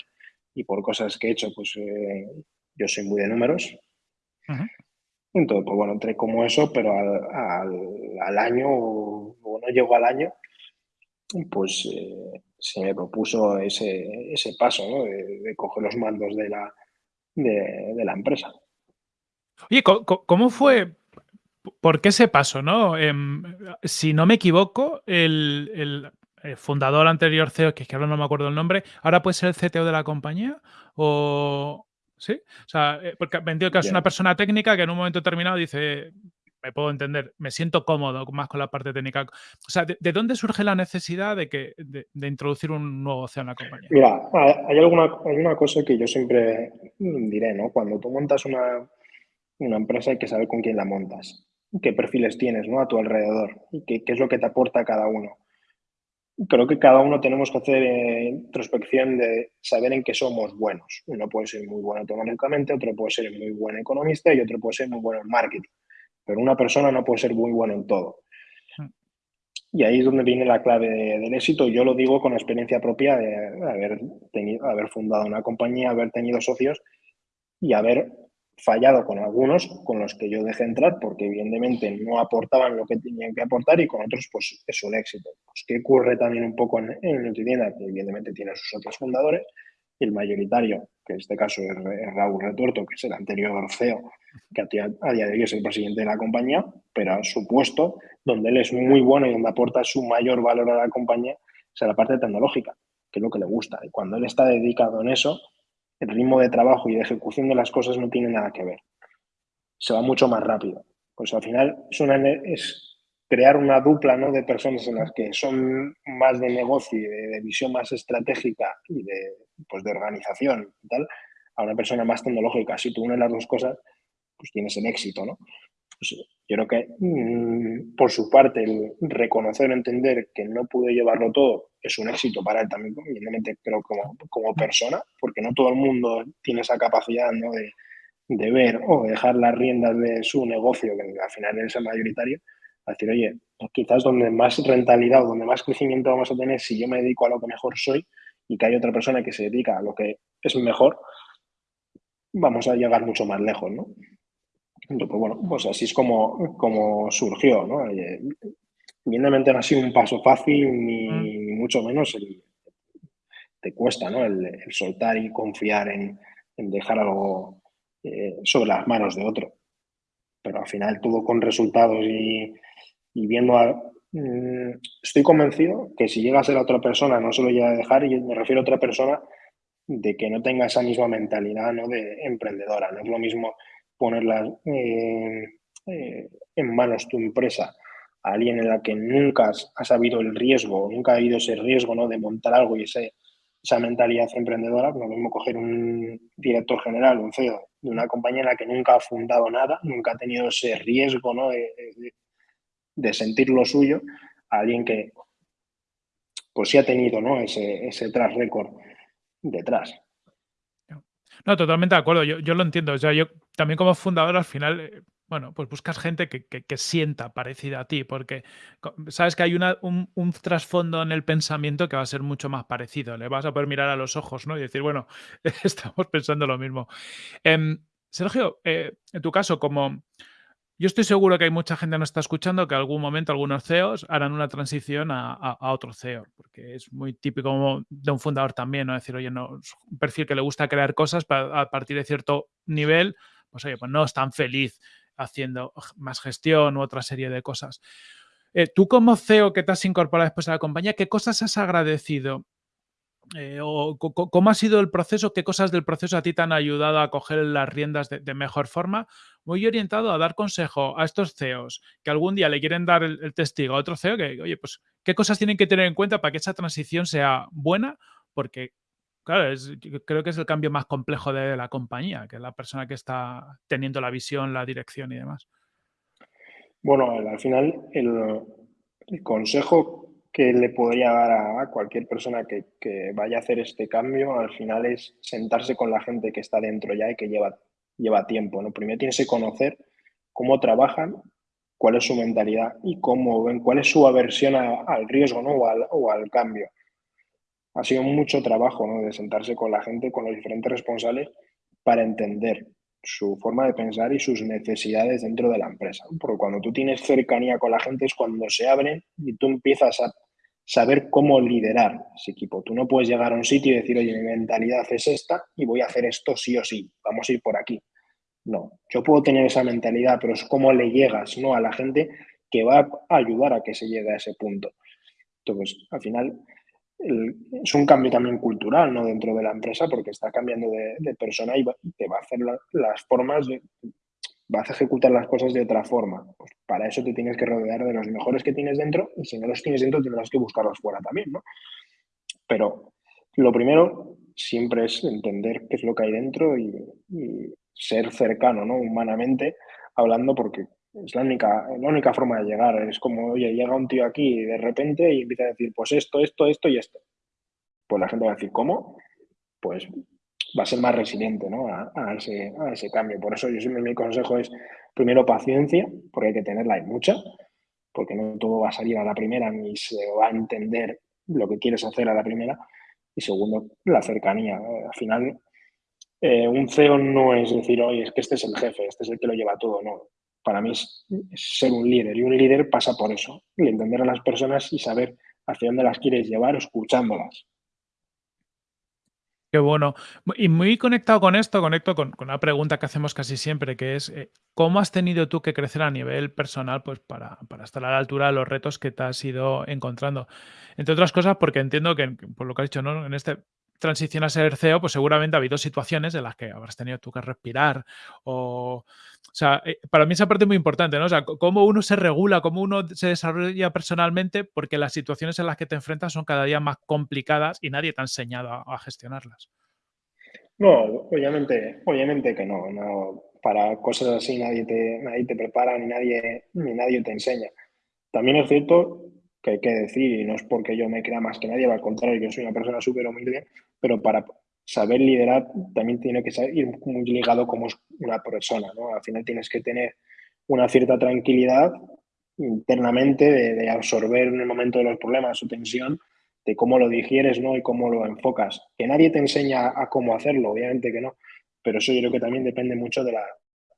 y por cosas que he hecho, pues eh, yo soy muy de números. Entonces, pues bueno, entré como eso, pero al, al, año, o no llegó al año, pues eh, se me propuso ese, ese paso, ¿no? de, coger los mandos de la, de, la empresa. Oye, ¿cómo fue? ¿Por qué ese paso? ¿no? Em, si no me equivoco, el, fundador anterior CEO, que es que ahora no me acuerdo el nombre, ahora puede ser el CTO de la compañía o... ¿Sí? O sea, eh, porque me entiendo que es una persona técnica que en un momento determinado dice, me puedo entender, me siento cómodo más con la parte técnica. O sea, ¿de, dónde surge la necesidad de, que, de, introducir un nuevo CEO en la compañía? Mira, hay, alguna, hay una cosa que yo siempre diré, ¿no? Cuando tú montas una, una empresa hay que saber con quién la montas, qué perfiles tienes ¿no? a tu alrededor y qué, qué es lo que te aporta cada uno. Creo que cada uno tenemos que hacer eh, introspección de saber en qué somos buenos. Uno puede ser muy bueno tecnológicamente, otro puede ser muy buen economista y otro puede ser muy bueno en marketing pero una persona no puede ser muy buena en todo. Hmm. Y ahí es donde viene la clave del éxito. Yo lo digo con experiencia propia de haber, tenido, haber fundado una compañía, haber tenido socios y haber fallado con algunos con los que yo dejé entrar porque evidentemente no aportaban lo que tenían que aportar y con otros pues es un éxito. Pues, ¿Qué ocurre también un poco en, en Nutritienda? Que evidentemente tiene sus otros fundadores, el mayoritario, que en este caso es Raúl Retuerto, que es el anterior CEO, que a día de hoy es el presidente de la compañía, pero a su puesto, donde él es muy bueno y donde aporta su mayor valor a la compañía, es a la parte tecnológica, que es lo que le gusta. Y cuando él está dedicado en eso, el ritmo de trabajo y de ejecución de las cosas no tiene nada que ver. Se va mucho más rápido. Pues al final es, una, es crear una dupla ¿no? de personas en las que son más de negocio y de, visión más estratégica y de, pues, de organización y tal, a una persona más tecnológica. Si tú unes las dos cosas, pues tienes el éxito, ¿no? Pues, yo creo que, mm, por su parte, el reconocer, entender que no pudo llevarlo todo es un éxito para él también, evidentemente, creo como, como persona, porque no todo el mundo tiene esa capacidad ¿no? de, de ver o dejar las riendas de su negocio, que al final es el mayoritario, a decir, oye, pues quizás donde más rentabilidad o donde más crecimiento vamos a tener si yo me dedico a lo que mejor soy y que hay otra persona que se dedica a lo que es mejor, vamos a llegar mucho más lejos, ¿no? Entonces, bueno, pues así es como, como surgió, ¿no? Evidentemente no ha sido un paso fácil ni, mm. mucho menos te cuesta, ¿no? El, soltar y confiar en, dejar algo eh, sobre las manos de otro. Pero al final todo con resultados y, y viendo a, mm, estoy convencido que si llega a ser otra persona, no se lo llega a dejar, y me refiero a otra persona de que no tenga esa misma mentalidad ¿no? de emprendedora. No es lo mismo ponerla eh, eh, en manos tu empresa a alguien en la que nunca ha sabido el riesgo, nunca ha habido ese riesgo ¿no? de montar algo y ese, esa mentalidad emprendedora, no es lo mismo coger un director general, un CEO de una compañía en la que nunca ha fundado nada, nunca ha tenido ese riesgo ¿no? de, de sentir lo suyo a alguien que pues sí ha tenido ¿no? ese, ese tras récord detrás. No, totalmente de acuerdo. Yo, yo, lo entiendo. Yo también como fundador al final, eh, bueno, pues buscas gente que, que, sienta parecida a ti, porque sabes que hay un, un, trasfondo en el pensamiento que va a ser mucho más parecido. Le vas a poder mirar a los ojos ¿no? y decir, bueno, *laughs* estamos pensando lo mismo. Eh, Sergio, eh, en tu caso, como yo estoy seguro que hay mucha gente que nos está escuchando que algún momento algunos CEOs harán una transición a, otro CEO, porque es muy típico de un fundador también, ¿no? Decir, oye, no, un perfil que le gusta crear cosas a partir de cierto nivel, pues oye, pues no es tan feliz haciendo más gestión u otra serie de cosas. Eh, tú como CEO que te has incorporado después a la compañía, ¿qué cosas has agradecido eh, o ¿Cómo ha sido el proceso? ¿Qué cosas del proceso a ti te han ayudado a coger las riendas de, mejor forma? Muy orientado a dar consejo a estos CEOs que algún día le quieren dar el, testigo a otro CEO que, oye, pues, ¿qué cosas tienen que tener en cuenta para que esa transición sea buena? Porque, claro, creo que es el cambio más complejo de la compañía, que es la persona que está teniendo la visión, la dirección y demás. Bueno, al final el consejo que le podría dar a cualquier persona que, vaya a hacer este cambio al final es sentarse con la gente que está dentro ya y que lleva, lleva tiempo. ¿no? Primero tienes que conocer cómo trabajan, cuál es su mentalidad y cómo ven, cuál es su aversión al riesgo ¿no? o, al, o al cambio. Ha sido mucho trabajo ¿no? de sentarse con la gente, con los diferentes responsables, para entender su forma de pensar y sus necesidades dentro de la empresa. Porque cuando tú tienes cercanía con la gente es cuando se abren y tú empiezas a saber cómo liderar ese equipo. Tú no puedes llegar a un sitio y decir, oye, mi mentalidad es esta y voy a hacer esto sí o sí, vamos a ir por aquí. No, yo puedo tener esa mentalidad, pero es cómo le llegas ¿no? a la gente que va a ayudar a que se llegue a ese punto. Entonces, al final, es un cambio también cultural ¿no? dentro de la empresa porque está cambiando de, persona y, te va a hacer las formas, de, vas a ejecutar las cosas de otra forma. Pues para eso te tienes que rodear de los mejores que tienes dentro y si no los tienes dentro tendrás que buscarlos fuera también. ¿no? Pero lo primero siempre es entender qué es lo que hay dentro y, ser cercano ¿no? humanamente hablando porque es la única, la única forma de llegar. Es como, oye, llega un tío aquí de repente y empieza a decir, pues esto, esto, esto y esto. Pues la gente va a decir, ¿cómo? Pues va a ser más resiliente ¿no? a, ese, cambio. Por eso yo siempre mi consejo es, primero, paciencia, porque hay que tenerla y mucha, porque no todo va a salir a la primera ni se va a entender lo que quieres hacer a la primera. Y segundo, la cercanía. Al final, eh, un CEO no es decir, oye, es que este es el jefe, este es el que lo lleva todo, no para mí es, ser un líder y un líder pasa por eso, entender a las personas y saber hacia dónde las quieres llevar escuchándolas. Qué bueno. Y muy conectado con esto, conecto con, una pregunta que hacemos casi siempre, que es, eh, ¿cómo has tenido tú que crecer a nivel personal pues, para, estar a la altura de los retos que te has ido encontrando? Entre otras cosas, porque entiendo que, por lo que has dicho, ¿no? en este transición a ser CEO, pues seguramente ha habido situaciones en las que habrás tenido tú que respirar o... O sea, eh, para mí esa parte es muy importante, ¿no? O sea, cómo uno se regula, cómo uno se desarrolla personalmente, porque las situaciones en las que te enfrentas son cada día más complicadas y nadie te ha enseñado a, gestionarlas. No, obviamente, obviamente que no, no. Para cosas así nadie te, nadie te prepara ni nadie, ni nadie te enseña. También es cierto que hay que decir, y no es porque yo me crea más que nadie, al contrario, yo soy una persona súper humilde, pero para saber liderar también tiene que ir muy ligado como una persona, ¿no? Al final tienes que tener una cierta tranquilidad internamente de, absorber en el momento de los problemas su tensión, de cómo lo digieres, ¿no? Y cómo lo enfocas. Que nadie te enseña a cómo hacerlo, obviamente que no, pero eso yo creo que también depende mucho de la,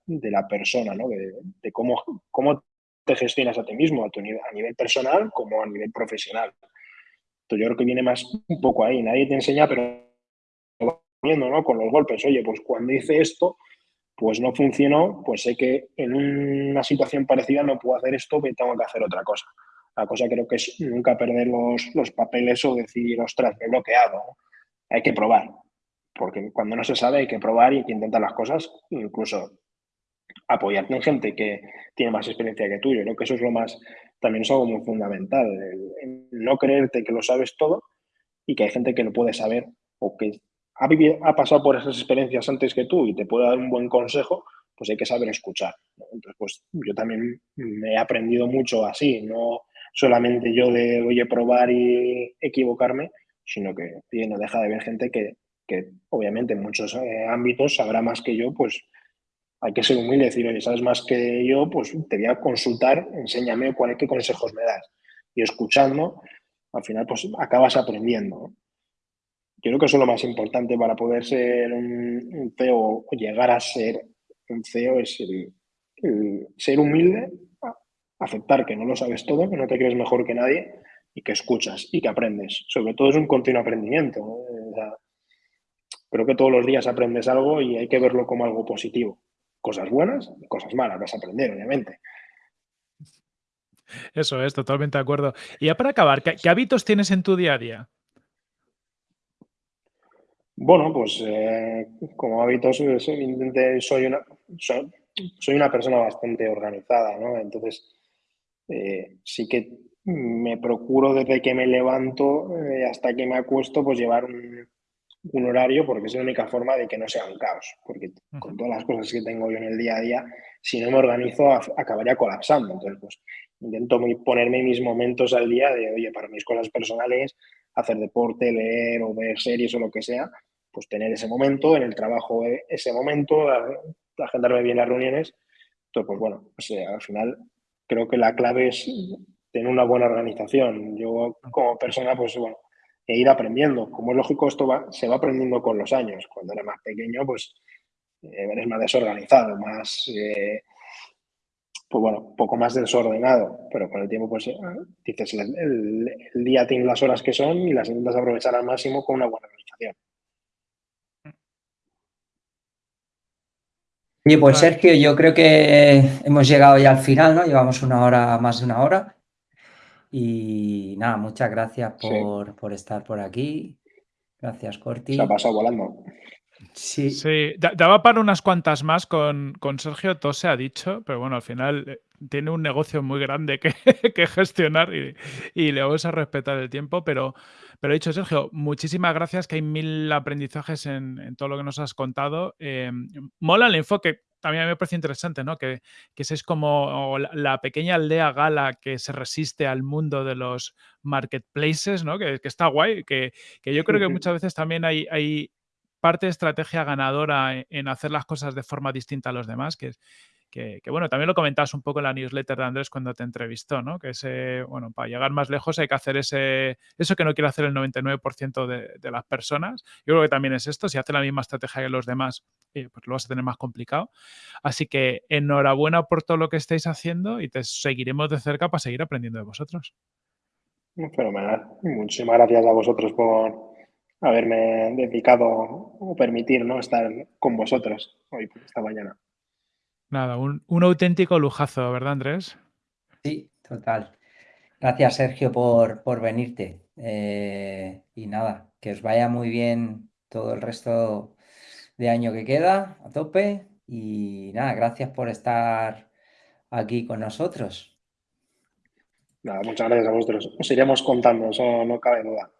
de la persona, ¿no? De, de cómo, cómo te gestionas a ti mismo, a, tu a nivel personal como a nivel profesional. Entonces yo creo que viene más un poco ahí. Nadie te enseña, pero viendo, ¿no? Con los golpes. Oye, pues cuando hice esto, pues no funcionó, pues sé que en una situación parecida no puedo hacer esto, pero tengo que hacer otra cosa. La cosa creo que es nunca perder los, los papeles o decir, ostras, me he bloqueado. Hay que probar, porque cuando no se sabe hay que probar y hay que intentar las cosas, incluso apoyarte en gente que tiene más experiencia que tú. Yo creo que eso es lo más, también es algo muy fundamental, no creerte que lo sabes todo y que hay gente que lo puede saber o que ha, vivido, ha pasado por esas experiencias antes que tú y te puede dar un buen consejo, pues hay que saber escuchar. Entonces, pues yo también me he aprendido mucho así, no solamente yo de, oye, probar y equivocarme, sino que no deja de haber gente que, que obviamente en muchos eh, ámbitos sabrá más que yo, pues hay que ser humilde y decir, oye, sabes más que yo, pues te voy a consultar, enséñame cuáles qué consejos me das. Y escuchando, al final, pues acabas aprendiendo. Yo creo que eso es lo más importante para poder ser un, CEO o llegar a ser un CEO, es ser humilde, aceptar que no lo sabes todo, que no te crees mejor que nadie y que escuchas y que aprendes. Sobre todo es un continuo aprendimiento. creo que todos los días aprendes algo y hay que verlo como algo positivo cosas buenas y cosas malas, vas a aprender, obviamente. Eso es, totalmente de acuerdo. Y ya para acabar, ¿qué, hábitos tienes en tu día a día? Bueno, pues eh, como hábitos soy una, soy, una persona bastante organizada, ¿no? Entonces, eh, sí que me procuro desde que me levanto eh, hasta que me acuesto, pues llevar un, un horario porque es la única forma de que no sea un caos. Porque con todas las cosas que tengo yo en el día a día, si no me organizo, acabaría colapsando. Entonces, pues intento ponerme mis momentos al día de, oye, para mis cosas personales, hacer deporte, leer o ver series o lo que sea, pues tener ese momento, en el trabajo eh, ese momento, agendarme bien las reuniones. Entonces, pues bueno, pues, eh, al final creo que la clave es tener una buena organización. Yo como persona, pues bueno, e ir aprendiendo. Como es lógico, esto se va aprendiendo con los años. Cuando eres más pequeño, pues eh, eres más desorganizado, más, eh, pues bueno, un poco más desordenado. Pero con el tiempo, pues eh, dices, el, día tiene las horas que son y las intentas aprovechar al máximo con una buena organización. Oye, pues Sergio, yo creo que hemos llegado ya al final, ¿no? Llevamos una hora, más de una hora. Y nada, muchas gracias por, estar por aquí. Gracias, Corti. Se ha pasado volando. Sí. Sí, daba para unas cuantas más con, Sergio, todo se ha dicho, pero bueno, al final eh, tiene un negocio muy grande que, *laughs* gestionar y, le vamos a respetar el tiempo, pero, pero he dicho, Sergio, muchísimas gracias, que hay mil aprendizajes en, todo lo que nos has contado. Eh, mola el enfoque, también me parece interesante, ¿no? Que, que es como la, pequeña aldea gala que se resiste al mundo de los marketplaces, ¿no? Que, está guay, que, yo creo que muchas veces también hay, hay parte de estrategia ganadora e, en hacer las cosas de forma distinta a los demás, que, que, bueno, también lo comentabas un poco en la newsletter de Andrés cuando te entrevistó, ¿no? Que ese, bueno, para llegar más lejos hay que hacer ese, eso que no quiere hacer el 99% de, las personas. Yo creo que también es esto, si hace la misma estrategia que los demás, eh, pues lo vas a tener más complicado. Así que enhorabuena por todo lo que estáis haciendo y te seguiremos de cerca para seguir aprendiendo de vosotros. Fenomenal. Muchísimas gracias a vosotros por haberme dedicado o permitir ¿no? estar con vosotros hoy, esta mañana. Nada, un, auténtico lujazo, ¿verdad, Andrés? Sí, total. Gracias, Sergio, por, por venirte. Eh, y nada, que os vaya muy bien todo el resto de año que queda, a tope. Y nada, gracias por estar aquí con nosotros. Nada, muchas gracias a vosotros. Os iremos contando, eso no cabe duda.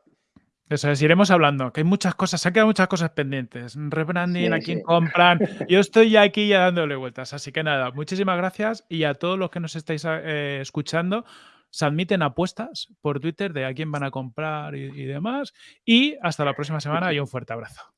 Eso es, iremos hablando, que hay muchas cosas, se han quedado muchas cosas pendientes. Rebranding, Sí, a quién sí. compran. *laughs* Yo estoy ya aquí ya dándole vueltas. Así que nada, muchísimas gracias y a todos los que nos estáis eh, escuchando. Se admiten apuestas por Twitter de a quién van a comprar y, y demás. Y hasta la próxima semana y un fuerte abrazo.